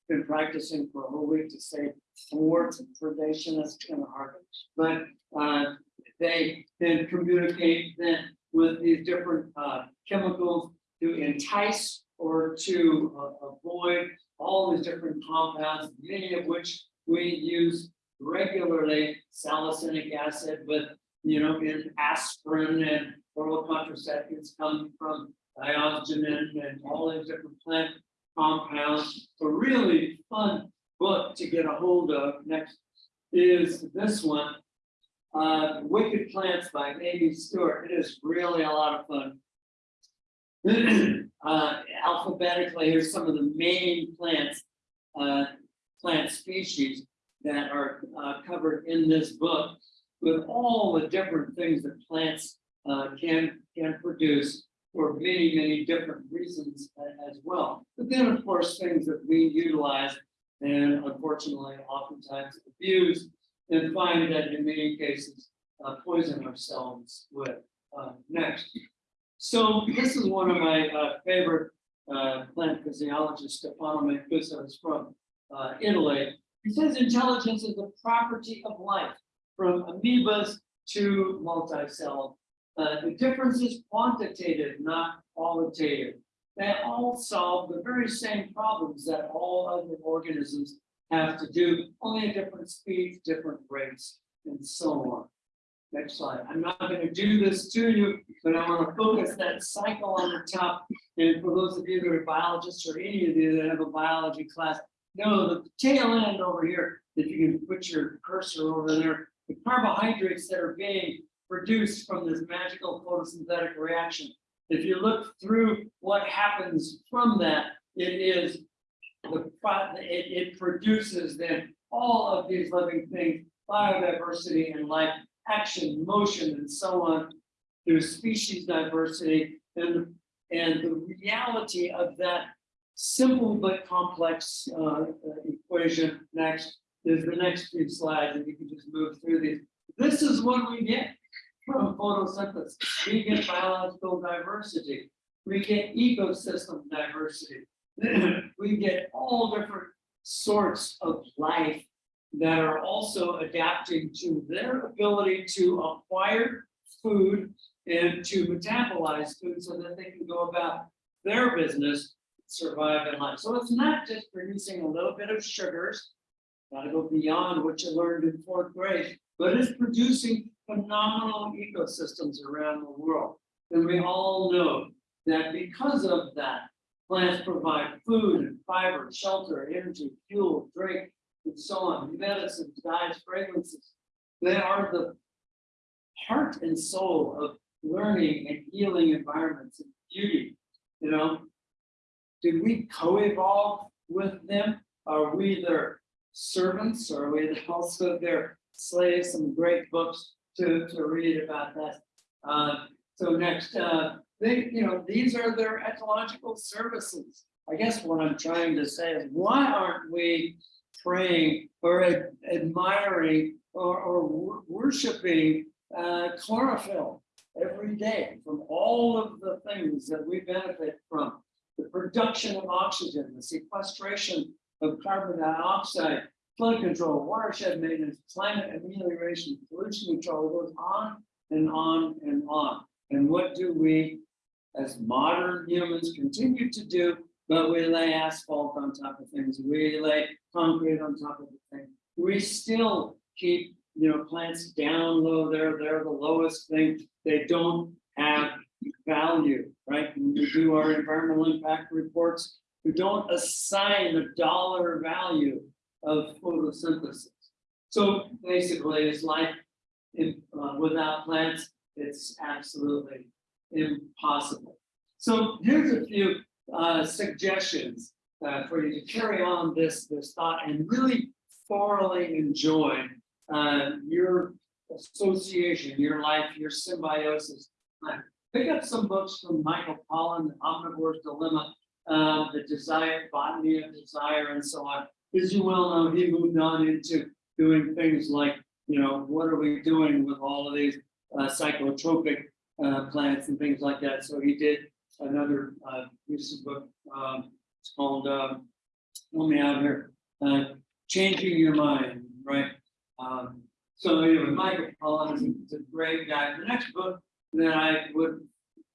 Been practicing for a whole week to say thwart predation, that's kind of hard. But uh, they then communicate then with these different uh, chemicals to entice or to uh, avoid all these different compounds, many of which we use regularly, salicylic acid, but you know, in aspirin and oral contraceptives come from diosgenin and all these different plant compounds. A really fun book to get a hold of next is this one. Uh, Wicked Plants by Amy Stewart. It is really a lot of fun. [CLEARS THROAT] Uh, alphabetically, here's some of the main plants, uh, plant species that are, uh, covered in this book. With all the different things that plants, uh, can, can produce for many, many different reasons as well. But then, of course, things that we utilize and unfortunately oftentimes abuse and find that in many cases, uh, poison ourselves with. Uh, next. So this is one of my, uh, favorite, uh, plant physiologists, Stefano Mancuso, is from, uh, Italy. He says intelligence is a property of life, from amoebas to multicell. Uh, the difference is quantitative, not qualitative. They all solve the very same problems that all other organisms have to do, only at different speeds, different rates, and so on. Next slide. I'm not gonna do this to you, but I want to focus that cycle on the top. And for those of you that are biologists or any of you that have a biology class, know the tail end over here, if you can put your cursor over there, the carbohydrates that are being produced from this magical photosynthetic reaction. If you look through what happens from that, it is the, it, it produces then all of these living things, biodiversity and life, action, motion, and so on. There's species diversity and, and the reality of that simple but complex, uh, equation next is the next few slides, and you can just move through these. This is what we get from photosynthesis. We get biological diversity. We get ecosystem diversity. [CLEARS THROAT] We get all different sorts of life that are also adapting to their ability to acquire food and to metabolize food so that they can go about their business, survive in life. So it's not just producing a little bit of sugars, gotta go beyond what you learned in fourth grade, but it's producing phenomenal ecosystems around the world. And we all know that because of that, plants provide food and fiber, shelter, energy, fuel, drink, and so on, medicines, dyes, fragrances. They are the heart and soul of learning and healing environments and beauty, you know? Did we co-evolve with them? Are we their servants? or Are we also their slaves? Some great books to, to read about that. Uh, so next, uh, they, you know, these are their ecological services. I guess what I'm trying to say is why aren't we praying or ad- admiring or, or worshiping uh, chlorophyll every day from all of the things that we benefit from? The production of oxygen, the sequestration of carbon dioxide, flood control, watershed maintenance, climate amelioration, pollution control, goes on and on and on. And what do we, as modern humans, continue to do? But we lay asphalt on top of things, we lay concrete on top of the thing. We still keep, you know, plants down low, they're, they're the lowest thing, they don't have value, right? When we do our environmental impact reports, we don't assign a dollar value of photosynthesis. So basically, it's like, if, uh, without plants, it's absolutely impossible. So here's a few, uh, suggestions, uh, for you to carry on this, this thought and really thoroughly enjoy, uh, your association, your life, your symbiosis. Pick up some books from Michael Pollan, The Omnivore's Dilemma, uh, The Desire, Botany of Desire, and so on. As you well know, he moved on into doing things like, you know, what are we doing with all of these uh, psychotropic uh, plants and things like that. So he did another uh, recent book. Um, it's called, um, help me out here, uh, Changing Your Mind, right? Um, so anyway, Michael Pollan is a- is a great guy. The next book that I would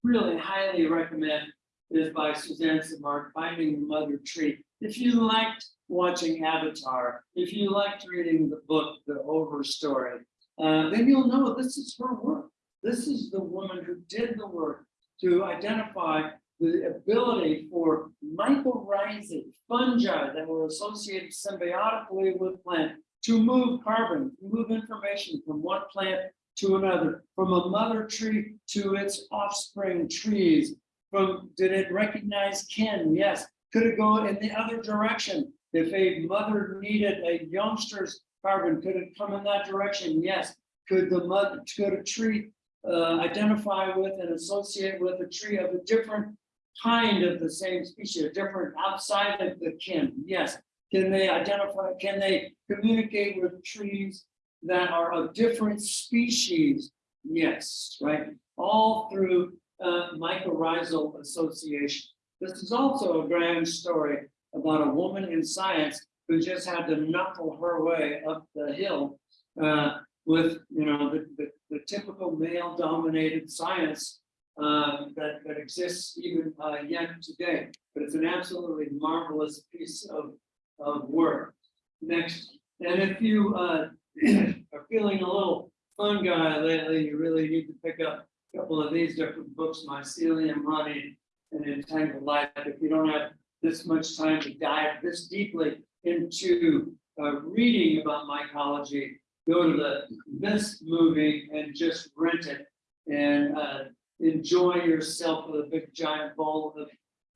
really highly recommend is by Suzanne Simard, Finding the Mother Tree. If you liked watching Avatar, if you liked reading the book, The Overstory, uh, then you'll know this is her work. This is the woman who did the work to identify the ability for mycorrhizal fungi that were associated symbiotically with plant to move carbon, move information from one plant to another, from a mother tree to its offspring trees. From, did it recognize kin? Yes. Could it go in the other direction? If a mother needed a youngster's carbon, could it come in that direction? Yes. Could the mother, could a tree uh, identify with and associate with a tree of a different kind of the same species, a different outside of the kin? Yes. Can they identify, can they communicate with trees that are of different species? Yes, right? All through uh, mycorrhizal association. This is also a grand story about a woman in science who just had to knuckle her way up the hill uh, with, you know, the, the, the typical male dominated science uh, that, that exists even uh, yet today. But it's an absolutely marvelous piece of, of work. Next, and if you uh, [CLEARS THROAT] are feeling a little fun guy lately, you really need to pick up a couple of these different books, Mycelium Honey and Entangled Life. If you don't have this much time to dive this deeply into uh, reading about mycology, go to the this movie and just rent it and uh, enjoy yourself with a big giant bowl of,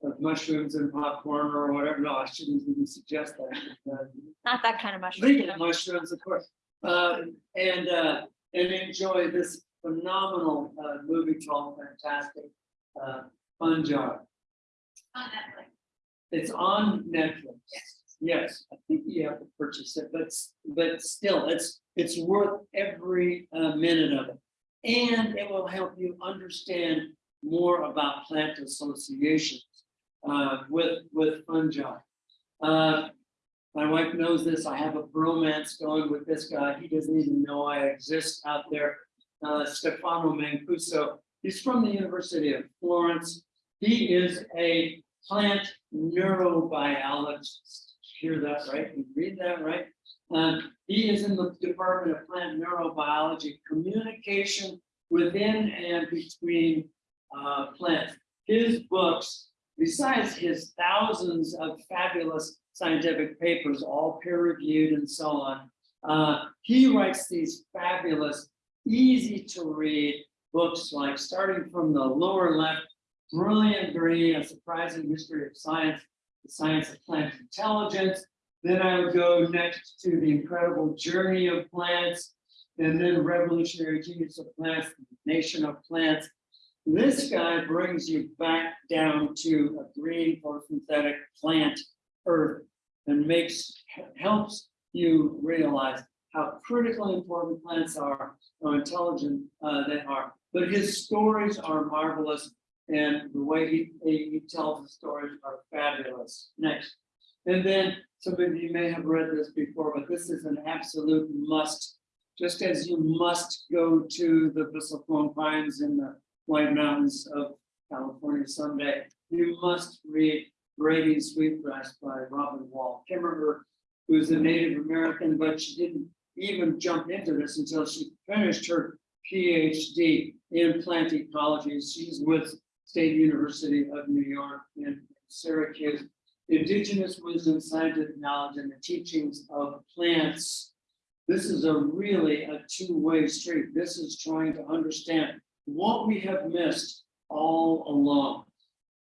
of mushrooms and popcorn or whatever. No, I shouldn't even suggest that. Uh, Not that kind of mushroom. legal mushrooms, of course. Uh, and, uh, and enjoy this phenomenal, uh, movie called Fantastic, uh, Fungi. It's on Netflix. Yes, Yes, I think you have to purchase it, but, but still, it's, it's worth every, uh, minute of it. And it will help you understand more about plant associations, uh, with, with fungi. Uh, my wife knows this. I have a bromance going with this guy. He doesn't even know I exist out there. Uh, Stefano Mancuso. He's from the University of Florence. He is a plant neurobiologist. Hear that, right? You read that, right? Um, he is in the Department of Plant Neurobiology, communication within and between uh, plants. His books, besides his thousands of fabulous scientific papers, all peer reviewed and so on. Uh, he writes these fabulous, easy to read books like starting from the lower left, Brilliant Green, A Surprising History of Science, The Science of Plant Intelligence. Then I would go next to The Incredible Journey of Plants, and then Revolutionary Genius of Plants, Nation of Plants. This guy brings you back down to a green photosynthetic plant earth and makes, helps you realize how critically important plants are, how intelligent uh, they are. But his stories are marvelous and the way he, he tells the stories are fabulous. Next. And then some of you may have read this before, but this is an absolute must. Just as you must go to the Bristlecone Pines in the White Mountains of California someday, you must read Braiding Sweetgrass by Robin Wall Kimmerer, who's a Native American, but she didn't even jump into this until she finished her PhD in plant ecology. She's with State University of New York in Syracuse. Indigenous wisdom, scientific knowledge, and the teachings of plants. This is a really a two-way street. This is trying to understand what we have missed all along.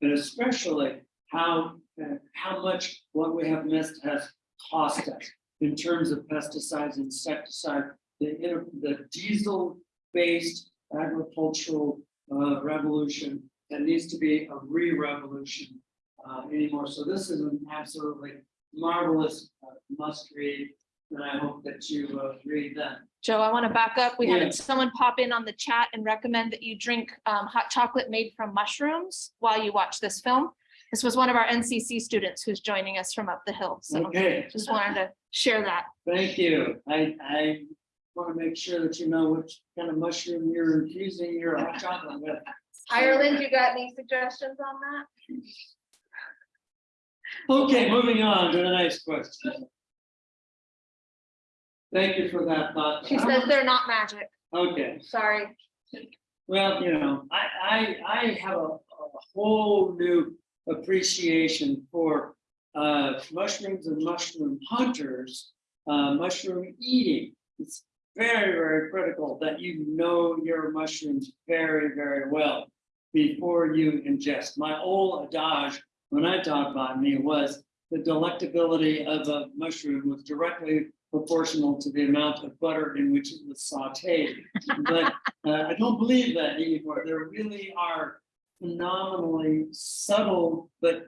And especially how, uh, how much what we have missed has cost us in terms of pesticides, insecticide, the, the diesel-based agricultural uh, revolution that needs to be a re-revolution uh, anymore. So this is an absolutely marvelous uh, must read, and I hope that you uh, read that. Joe, I want to back up. We Yeah. had someone pop in on the chat and recommend that you drink um, hot chocolate made from mushrooms while you watch this film. This was one of our NCC students who's joining us from up the hill. So Okay, just wanted to share that. thank you. I, I want to make sure that you know which kind of mushroom you're infusing your hot chocolate with. Ireland, you got any suggestions on that? Okay, moving on to the next question. Thank you for that thought. She says they're not magic. Okay, Sorry. well, you know, I, I, I have a, a a whole new appreciation for uh, mushrooms and mushroom hunters, uh, mushroom eating. It's very, very critical that you know your mushrooms very, very well before you ingest. My old adage, when I talk botany, was the delectability of a mushroom was directly proportional to the amount of butter in which it was sauteed. But uh, I don't believe that anymore. There really are phenomenally subtle but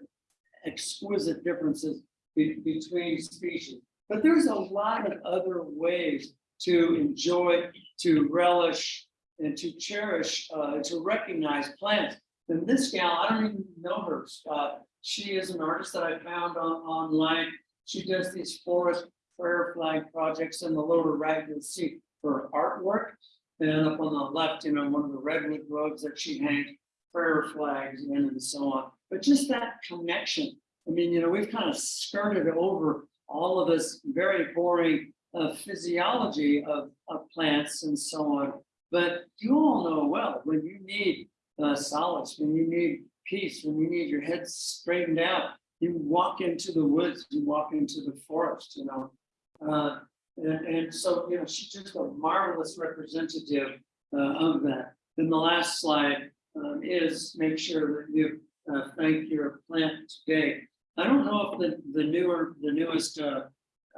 exquisite differences be- between species. But there's a lot of other ways to enjoy, to relish, and to cherish, uh, to recognize plants. And this gal, I don't even know her. Uh, she is an artist that I found on online. She does these forest prayer flag projects in the lower right, you'll see her artwork. And up on the left, you know, one of the redwood groves that she hangs prayer flags in and so on. But just that connection. I mean, you know, we've kind of skirted over all of this very boring uh, physiology of, of plants and so on. But you all know well, when you need uh, solace, when you need peace, when you need your head straightened out, you walk into the woods, you walk into the forest, you know. Uh, and, and so, you know, she's just a marvelous representative uh, of that. Then the last slide um, is make sure that you uh, thank your plant today. I don't know if the, the newer, the newest uh,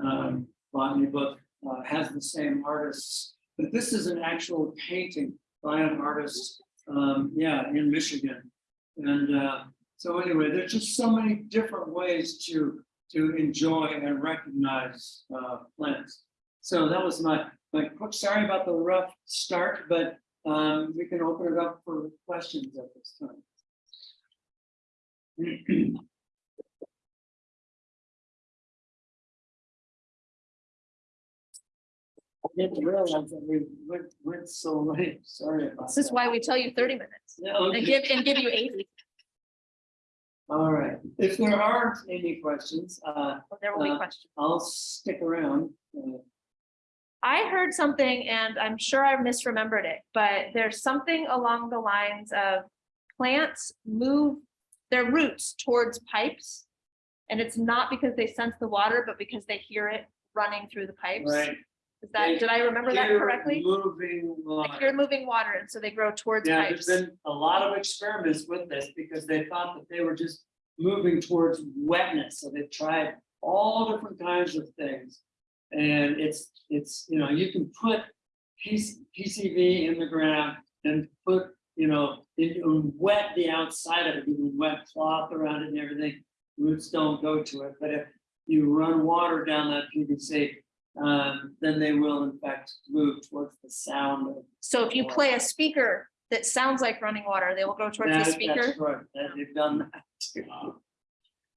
um, botany book uh, has the same artists, but this is an actual painting by an artist, um, yeah, in Michigan. And uh, so anyway, there's just so many different ways to to enjoy and recognize uh, plants. So that was my my quick. Sorry about the rough start, but um, we can open it up for questions at this time. [CLEARS THROAT] didn't realize that we went, went so late. [LAUGHS] Sorry about. This is why we tell you thirty minutes Yeah, and give, and give you eighty. All right. If there aren't any questions, uh, There will be Uh, questions. I'll stick around. Uh, I heard something and I'm sure I misremembered it, but there's something along the lines of plants move their roots towards pipes. And it's not because they sense the water, but because they hear it running through the pipes. Right. Is that, did I remember that correctly? Moving Like you're moving water and so they grow towards Yeah, there's pipes. been a lot of experiments with this because they thought that they were just moving towards wetness. So they tried all different kinds of things. And it's, it's, you know, you can put PC PCV in the ground and put, you know, it and wet the outside of it, you can wet cloth around it and everything. Roots don't go to it, but if you run water down that PVC, um, then they will in fact move towards the sound of So if you play a speaker that sounds like running water, they will go towards the speaker. That's right, that they've done that too.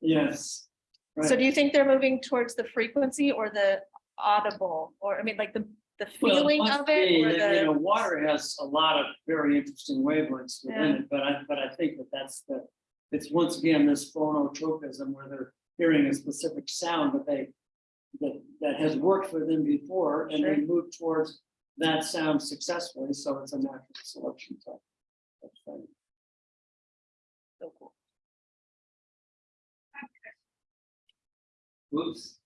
Yes. So do you think they're moving towards the frequency or the audible, or I mean, like the, the Well, feeling of it? be, or and, You know, water has a lot of very interesting wavelengths within Yeah. it, but I, but I think that that's the. It's once again this phonotropism where they're hearing a specific sound that they. That, that has worked for them before and they move towards that sound successfully, so it's a natural selection type. of thing. So cool. Whoops.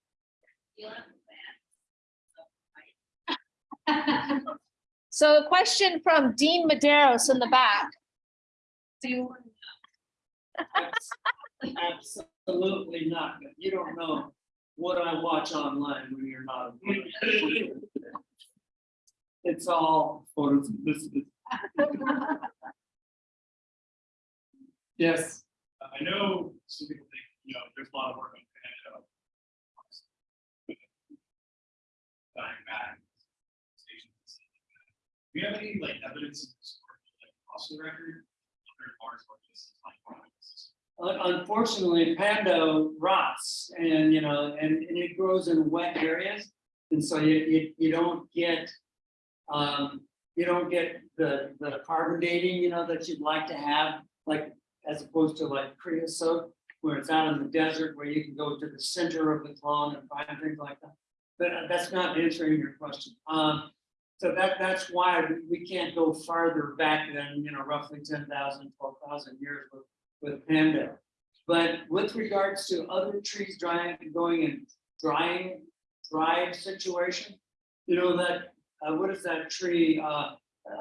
So a question from Dean Medeiros in the back. Do you, Abs- Absolutely not. You don't know what I watch online when you're not. It's all photos. This is. Yes, I know some people think, you know, there's a lot of work on Pando. Dying back. Do you have any like evidence of this, like fossil record? Other parts or just like. Un- unfortunately, Pando rots and, you know, and, and it grows in wet areas. And so you, you, you don't get, um, you don't get the, the carbon dating, you know, that you'd like to have, like, as opposed to like creosote, where it's out in the desert, where you can go to the center of the clone and find things like that. But uh, that's not answering your question. Um, so that, that's why we- we can't go farther back than, you know, roughly 10,000, 12,000 years with with Pando. But with regards to other trees drying, going in drying, dry situation, you know that, uh, what is that tree, uh,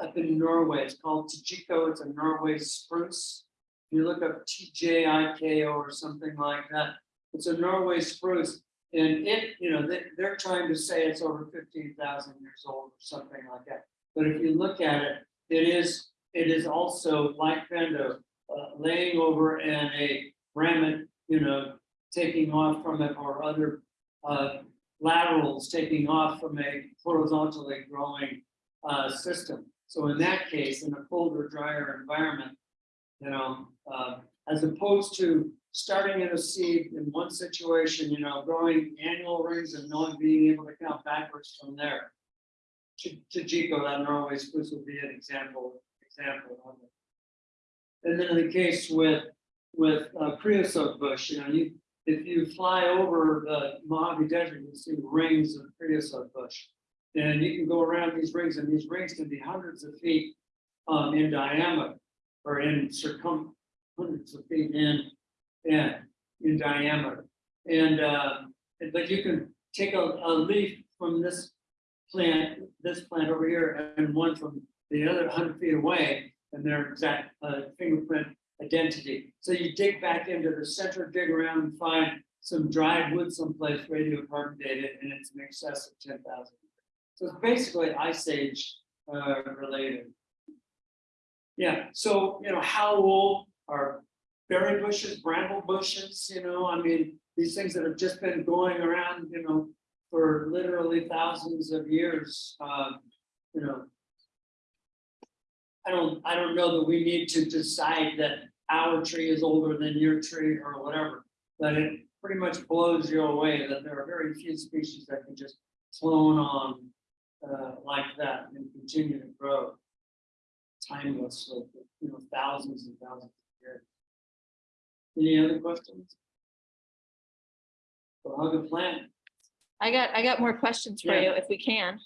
up in Norway, it's called Tjikko, it's a Norway spruce. You look up T J I K O or something like that, it's a Norway spruce. And it, you know, they, they're trying to say it's over fifteen thousand years old or something like that. But if you look at it, it is, it is also like Pando, uh, laying over and a remnant, you know, taking off from it or other, uh, laterals taking off from a horizontally growing, uh, system. So in that case, in a colder, drier environment, you know, uh, as opposed to starting in a seed in one situation, you know, growing annual rings and not being able to count backwards from there. Tjikko, that Norway spruce would be an example, example of it. And then in the case with, with uh, creosote bush, you know, you, if you fly over the Mojave Desert, you see rings of creosote bush. And you can go around these rings, and these rings can be hundreds of feet um, in diameter or in circum, hundreds of feet in, in, in diameter. And, uh, but you can take a, a leaf from this plant, this plant over here, and one from the other hundred feet away, and their exact, uh, fingerprint identity. So you dig back into the center, dig around and find some dried wood someplace radiocarbon dated, and it's in excess of ten thousand. So it's basically ice age, uh, related. Yeah, so, you know, how old are berry bushes, bramble bushes, you know, I mean, these things that have just been going around, you know, for literally thousands of years, um, you know. I don't, I don't know that we need to decide that our tree is older than your tree or whatever. But it pretty much blows you away that there are very few species that can just clone on uh, like that and continue to grow. Timeless, you know, thousands and thousands of years. Any other questions? So hug a plant. I got, I got more questions for Yeah. you if we can.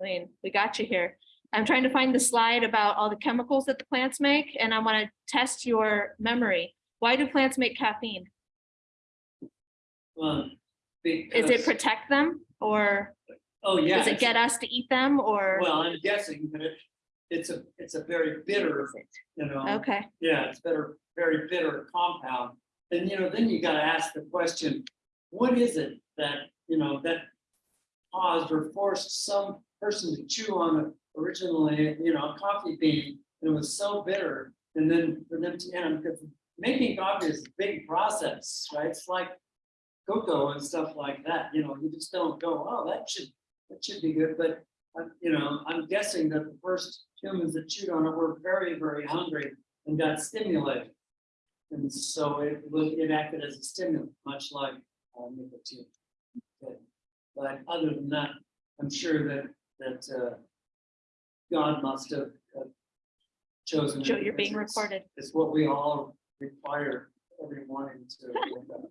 I mean, we got you here. I'm trying to find the slide about all the chemicals that the plants make and I want to test your memory. Why do plants make caffeine? Well, Is it protect them or Oh, yeah. does it get us to eat them or? Well, I'm guessing that it, it's a, it's a very bitter, you know. Okay, Yeah, it's better, very bitter compound. And, you know, then you gotta ask the question, what is it that, you know, that caused or forced some person to chew on it originally, you know, a coffee bean, and it was so bitter, and then for them to, and because making coffee is a big process, right? It's like cocoa and stuff like that, you know, you just don't go, oh, that should, that should be good, but uh, you know, I'm guessing that the first humans that chewed on it were very, very hungry and got stimulated. And so it it acted as a stimulant, much like uh, nicotine. Okay. But other than that, I'm sure that, that, uh, God must have uh, chosen. Joe, you're being it's- recorded. It's what we all require every morning to. [LAUGHS]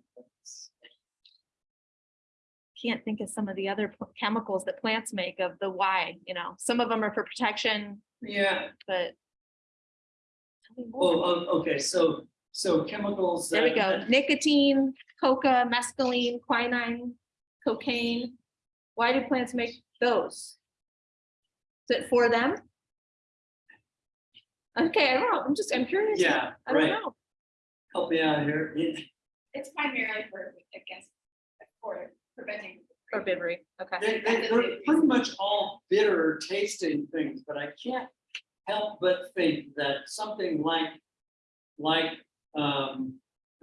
Can't think of some of the other chemicals that plants make of the why, you know, some of them are for protection, Yeah, but. Oh, okay, so, so chemicals. There we go. Nicotine, coca, mescaline, quinine, cocaine. Why do plants make those? Is it for them? Okay, I don't know. I'm just, I'm curious. Yeah, I don't right, know. help me out here. Yeah. It's primarily for, against, for preventing. For Herbivory, okay. They, they, they're pretty much all bitter tasting things, but I can't help but think that something like, like, um,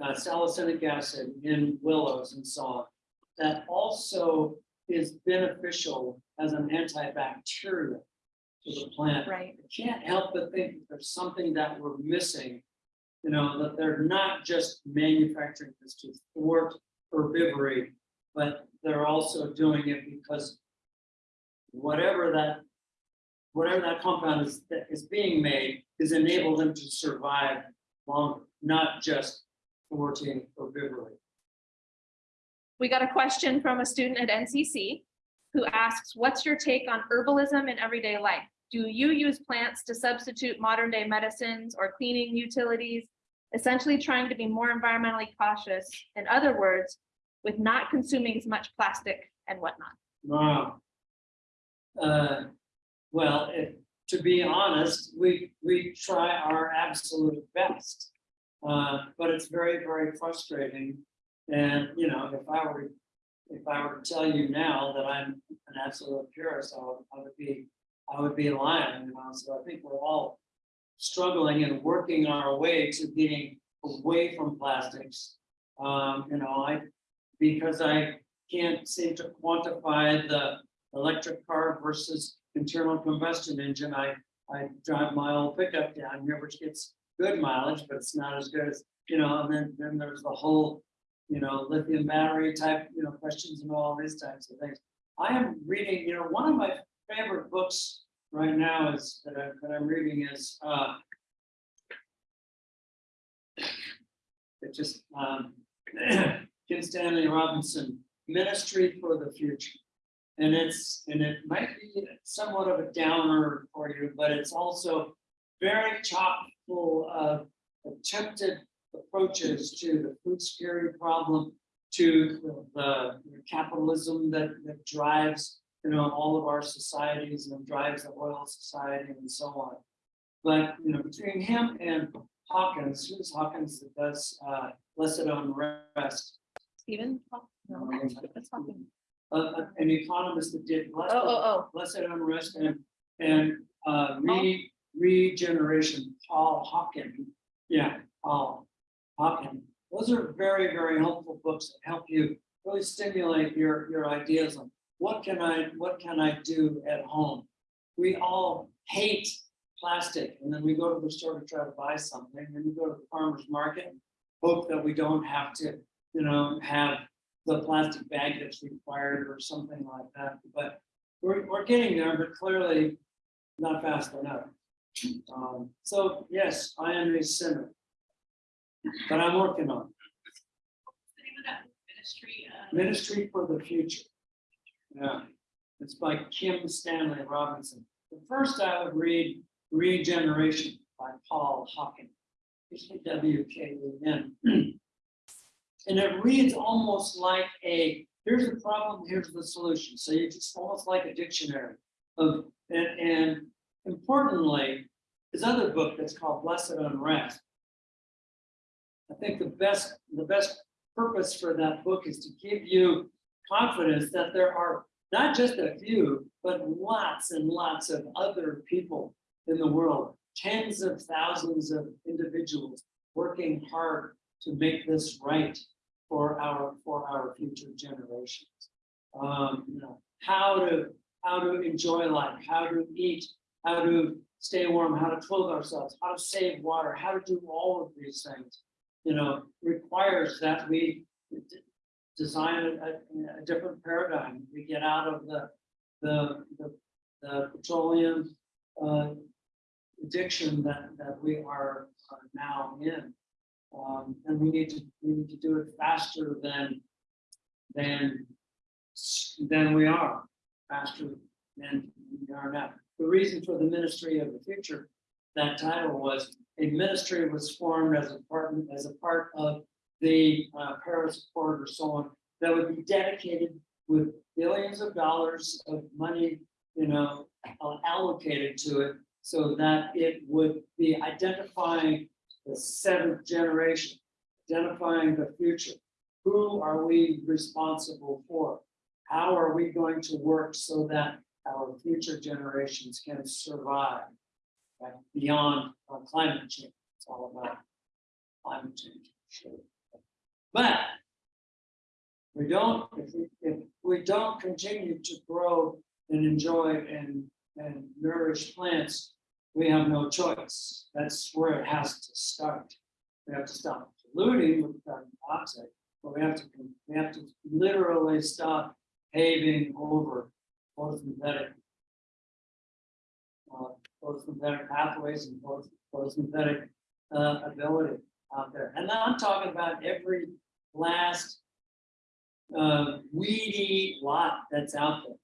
uh, salicylic acid in willows and so on, that also is beneficial as an antibacterial to the plant. Right, I can't help but think there's something that we're missing. You know, that they're not just manufacturing this to thwart herbivory, but they're also doing it because whatever that, whatever that compound is, that is being made is enable them to survive longer, not just thwarting herbivory. we got a question from a student at NCC who asks, what's your take on herbalism in everyday life? Do you use plants to substitute modern day medicines or cleaning utilities? essentially trying to be more environmentally cautious, in other words, with not consuming as much plastic and whatnot. Wow. Uh, well, if, to be honest, we, we try our absolute best. Uh, but it's very, very frustrating. And, you know, if I were, if I were to tell you now that I'm an absolute purist, I would, I would be, I would be lying, you know, so I think we're all struggling and working our way to being away from plastics. Um, you know, I, because I can't seem to quantify the electric car versus internal combustion engine. I, I drive my old pickup down here, which gets good mileage, but it's not as good as, you know, and then, then there's the whole, you know, lithium battery type, you know, questions and all these types of things. I am reading, you know, one of my favorite books right now is, that I, that I'm reading is, uh, it just, um, [CLEARS THROAT] Kim Stanley Robinson, Ministry for the Future. And it's, and it might be somewhat of a downer for you, but it's also very chock full of attempted approaches to the food security problem, to the the capitalism that, that drives, you know, all of our societies and drives the oil society and so on. But, you know, between him and Hawkins, who's Hawkins that does, uh, Blessed Unrest, Stephen? No, that's uh, an economist that did. Oh, Blessed- oh, Blessed unrest and, and, uh, re, regeneration, Paul Hawken. Yeah, Paul Hawken. Those are very, very helpful books that help you really stimulate your, your ideas on what can I, what can I do at home? We all hate plastic and then we go to the store to try to buy something, and we go to the farmer's market. Hope that we don't have to, you know, have the plastic bag that's required or something like that, but we're, we're getting there, but clearly not fast enough. Um, so yes, I am a sinner. But I'm working on it. What's the name of that ministry? uh, ministry for the future. Yeah, it's by Kim Stanley Robinson. The first I would read Regeneration by Paul Hawken. W K E N. [CLEARS THROAT] And it reads almost like a, here's the problem, here's the solution. So it's almost like a dictionary of, and, and importantly, his other book that's called Blessed Unrest. I think the best, the best purpose for that book is to give you confidence that there are not just a few, but lots and lots of other people in the world, tens of thousands of individuals working hard to make this right for our, for our future generations. Um, you know, how to, how to enjoy life, how to eat, how to stay warm, how to clothe ourselves, how to save water, how to do all of these things. You know, requires that we design a, a- a different paradigm. We get out of the, the, the, the petroleum, uh, addiction that, that we are are now in. Um, and we need to, we need to do it faster than, than, than we are, faster than we are now. The reason for the Ministry of the Future, that title was, a ministry was formed as a part, as a part of the uh, Paris Accord or so on, that would be dedicated with billions of dollars of money, you know, uh, allocated to it, so that it would be identifying the seventh generation, identifying the future. Who are we responsible for? How are we going to work so that our future generations can survive? right, Beyond uh, climate change, it's all about climate change. But we don't, if we, if we don't continue to grow and enjoy and, and nourish plants, we have no choice. That's where it has to start. We have to stop polluting with carbon dioxide, but we have to, we have to literally stop paving over photosynthetic uh, photosynthetic pathways and photos- photosynthetic uh, ability out there. And I'm talking about every last uh, weedy lot that's out there.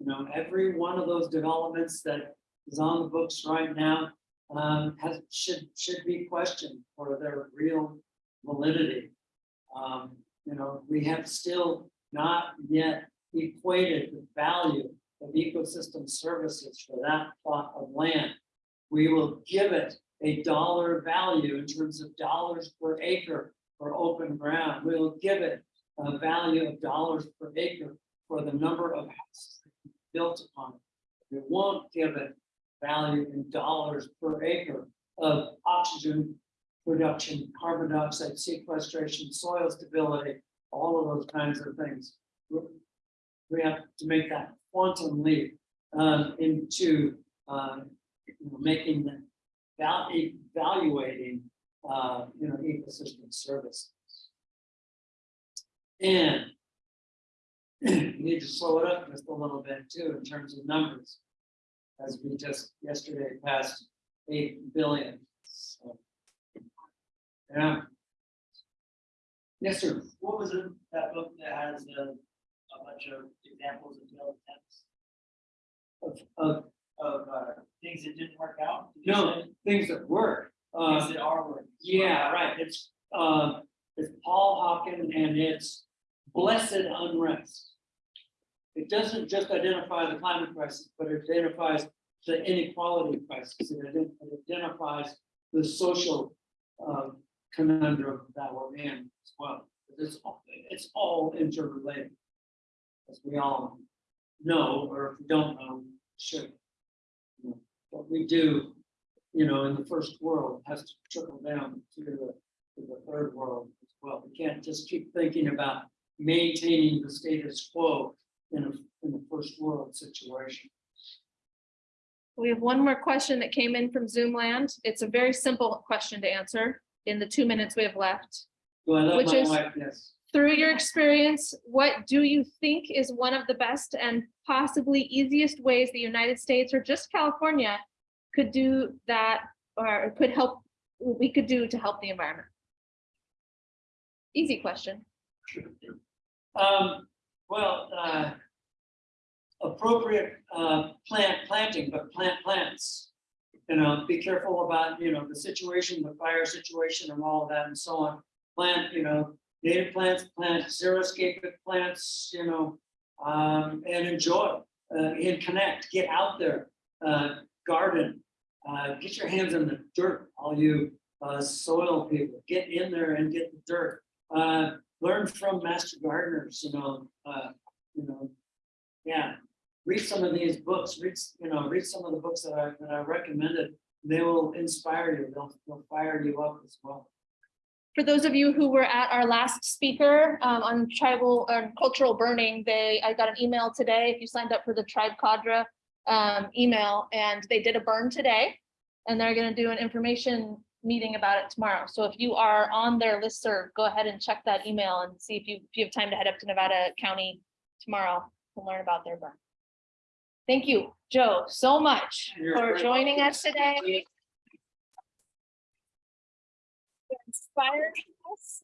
You know, every one of those developments that is on the books right now, um, has, should, should be questioned for their real validity. Um, you know, we have still not yet equated the value of ecosystem services for that plot of land. We will give it a dollar value in terms of dollars per acre open ground. We'll give it a value of dollars per acre for the number of houses built upon it. We won't give it value in dollars per acre of oxygen production, carbon dioxide sequestration, soil stability, all of those kinds of things. We- have to make that quantum leap um, into um, making the val- evaluating uh, you know, ecosystem services. And you [CLEARS THROAT] need to slow it up just a little bit too, in terms of numbers. As we just yesterday passed eight billion. so. Yeah. Yes, sir. What was it, that book that has a, a bunch of examples of failed attempts Of, of, of, uh, things that didn't work out? No, things that work. Uh, Things that are working. yeah, right. It's, uh, it's Paul Hawken and it's blessed unrest. It doesn't just identify the climate crisis, but it identifies the inequality crisis. It it identifies the social um, conundrum that we're in as well. It's, all- it's all interrelated. As we all know, or if we don't know, should. You know, What we do, you know, in the first world has to trickle down to the, to the third world as well. We can't just keep thinking about maintaining the status quo in a, in the first world situation. We have one more question that came in from Zoom land. It's a very simple question to answer in the two minutes we have left. Let Which is- wife, yes, Through your experience, what do you think is one of the best and possibly easiest ways the United States or just California could do that or could help, we could do to help the environment? Easy question. um, well, uh. Appropriate, uh, plant planting, but plant plants. You know, be careful about, you know, the situation, the fire situation and all of that and so on. Plant, you know, native plants, plant xeriscape plants, you know, um, and enjoy, uh, and connect, get out there, uh, garden. Uh, get your hands in the dirt, all you, uh, soil people, get in there and get the dirt. Uh, learn from master gardeners, you know, uh, you know. Yeah, read some of these books, read, you know, read some of the books that I, that I recommended. They will inspire you, they'll, they'll fire you up as well. For those of you who were at our last speaker um, on tribal and cultural burning, they, I got an email today, if you signed up for the Tribe Cadre um, email, and they did a burn today. And they're gonna do an information meeting about it tomorrow. So if you are on their list listserv, go ahead and check that email and see if you, if you have time to head up to Nevada County tomorrow to learn about their burn. Thank you, Joe, so much You're for very joining us today. For Inspiring us.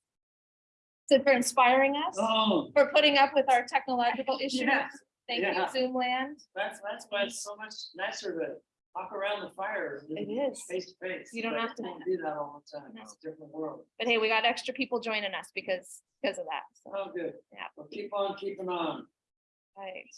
For inspiring us, Oh, for putting up with our technological issues. Yes, Thank you, yeah. Zoom land. that's, that's why it's so much nicer to walk around the fire. than It is. Face to face. You don't but have to- can't Do that all the time, it's a different world. But hey, we got extra people joining us because, because of that. So, Oh, good. Yeah. Well, keep on keeping on. right.